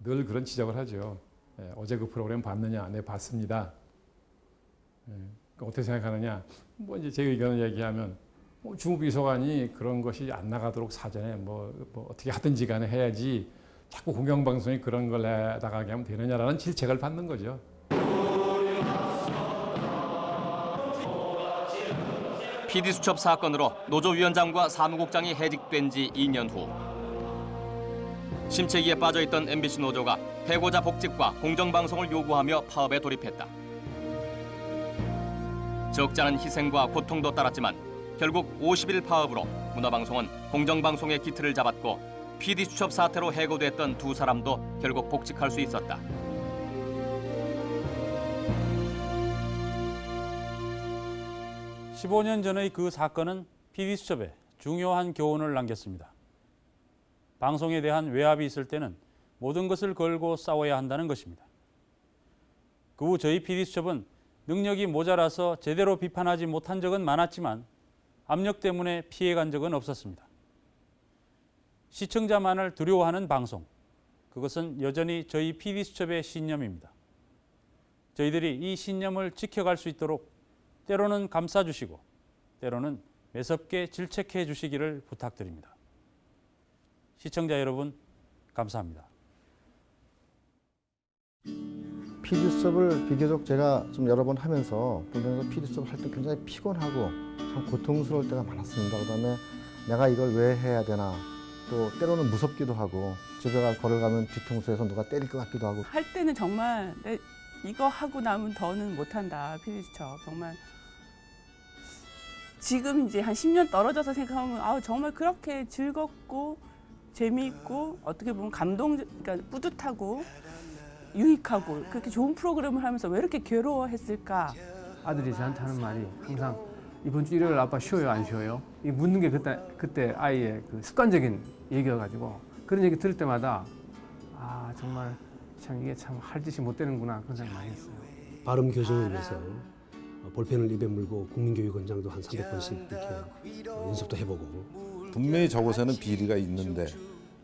늘 그런 지적을 하죠. 예, 어제 그 프로그램 봤느냐? 네 봤습니다. 예, 그 어떻게 생각하느냐? 뭐 이제 제 의견을 얘기하면 뭐 주무비서관이 그런 것이 안 나가도록 사전에 뭐, 뭐 어떻게 하든지 간에 해야지 자꾸 공영방송이 그런 걸 나가게 하면 되느냐라는 질책을 받는 거죠. PD 수첩 사건으로 노조위원장과 사무국장이 해직된 지 2년 후 심체기에 빠져있던 MBC 노조가 해고자 복직과 공정방송을 요구하며 파업에 돌입했다. 적지 않은 희생과 고통도 따랐지만 결국 50일 파업으로 문화방송은 공정방송의 기틀을 잡았고 PD 수첩 사태로 해고됐던 두 사람도 결국 복직할 수 있었다. 십오 년 전의 그 사건은 PD수첩에 중요한 교훈을 남겼습니다. 방송에 대한 외압이 있을 때는 모든 것을 걸고 싸워야 한다는 것입니다. 그 후 저희 PD수첩은 능력이 모자라서 제대로 비판하지 못한 적은 많았지만 압력 때문에 피해간 적은 없었습니다. 시청자만을 두려워하는 방송, 그것은 여전히 저희 PD수첩의 신념입니다. 저희들이 이 신념을 지켜갈 수 있도록 때로는 감싸주시고 때로는 매섭게 질책해 주시기를 부탁드립니다. 시청자 여러분 감사합니다. PD 수업을 비교적 제가 좀 여러 번 하면서 보면서 PD 수업 할때 굉장히 피곤하고 참 고통스러울 때가 많았습니다. 그다음에 내가 이걸 왜 해야 되나 또 때로는 무섭기도 하고 집에 가 걸어가면 뒤통수에서 누가 때릴 것 같기도 하고 할 때는 정말 내 이거 하고 나면 더는 못한다 피디수첩 정말 지금 이제 한 10년 떨어져서 생각하면 아 정말 그렇게 즐겁고 재미있고 어떻게 보면 감동 그러니까 뿌듯하고 유익하고 그렇게 좋은 프로그램을 하면서 왜 이렇게 괴로워했을까 아들이 저한테 하는 말이 항상 이번 주 일요일 아빠 쉬어요 안 쉬어요? 이 묻는 게 그때 그때 아이의 그 습관적인 얘기여가지고 그런 얘기 들을 때마다 아 정말 참 이게 참 할 짓이 못 되는구나 그런 생각 많이 했어요. 발음 교정을 위해서 볼펜을 입에 물고 국민교육원장도 한 300번씩 이렇게 연습도 해보고 분명히 저곳에는 비리가 있는데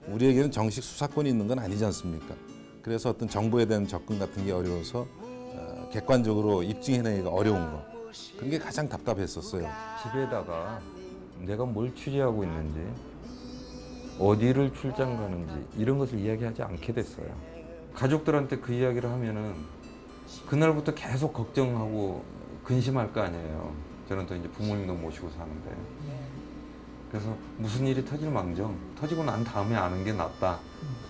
우리에게는 정식 수사권이 있는 건 아니지 않습니까? 그래서 어떤 정보에 대한 접근 같은 게 어려워서 어, 객관적으로 입증해내기가 어려운 거 그런 게 가장 답답했었어요. 집에다가 내가 뭘 취재하고 있는지 어디를 출장 가는지 이런 것을 이야기하지 않게 됐어요. 가족들한테 그 이야기를 하면은 그날부터 계속 걱정하고 근심할 거 아니에요. 저는 또 이제 부모님도 모시고 사는데 그래서 무슨 일이 터질 망정 터지고 난 다음에 아는 게 낫다.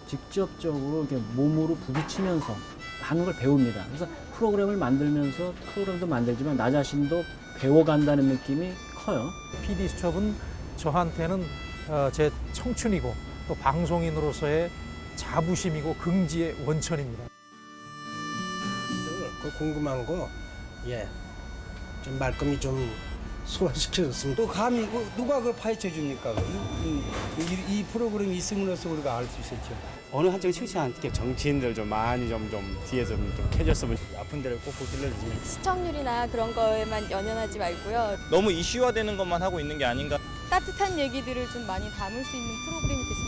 직접적으로 이렇게 몸으로 부딪히면서 하는 걸 배웁니다. 그래서 프로그램을 만들면서 프로그램도 만들지만 나 자신도 배워간다는 느낌이 커요. PD 수첩은 저한테는 어, 제 청춘이고 또 방송인으로서의 자부심이고 긍지의 원천입니다. 그 궁금한 거, 예, 좀 말끔히 좀 소화시켜줬으면. 또 감히 그 누가 그걸 파헤쳐 줍니까? 이, 이, 이 프로그램이 있음으로써 우리가 알 수 있었죠. 어느 한쪽 치우치 않게 정치인들 좀 많이 좀, 좀 뒤에서 좀, 좀 캐줬으면 아픈 데를 꼭꼭 찔러주지. 시청률이나 그런 거에만 연연하지 말고요. 너무 이슈화되는 것만 하고 있는 게 아닌가. 따뜻한 얘기들을 좀 많이 담을 수 있는 프로그램이 됐으면.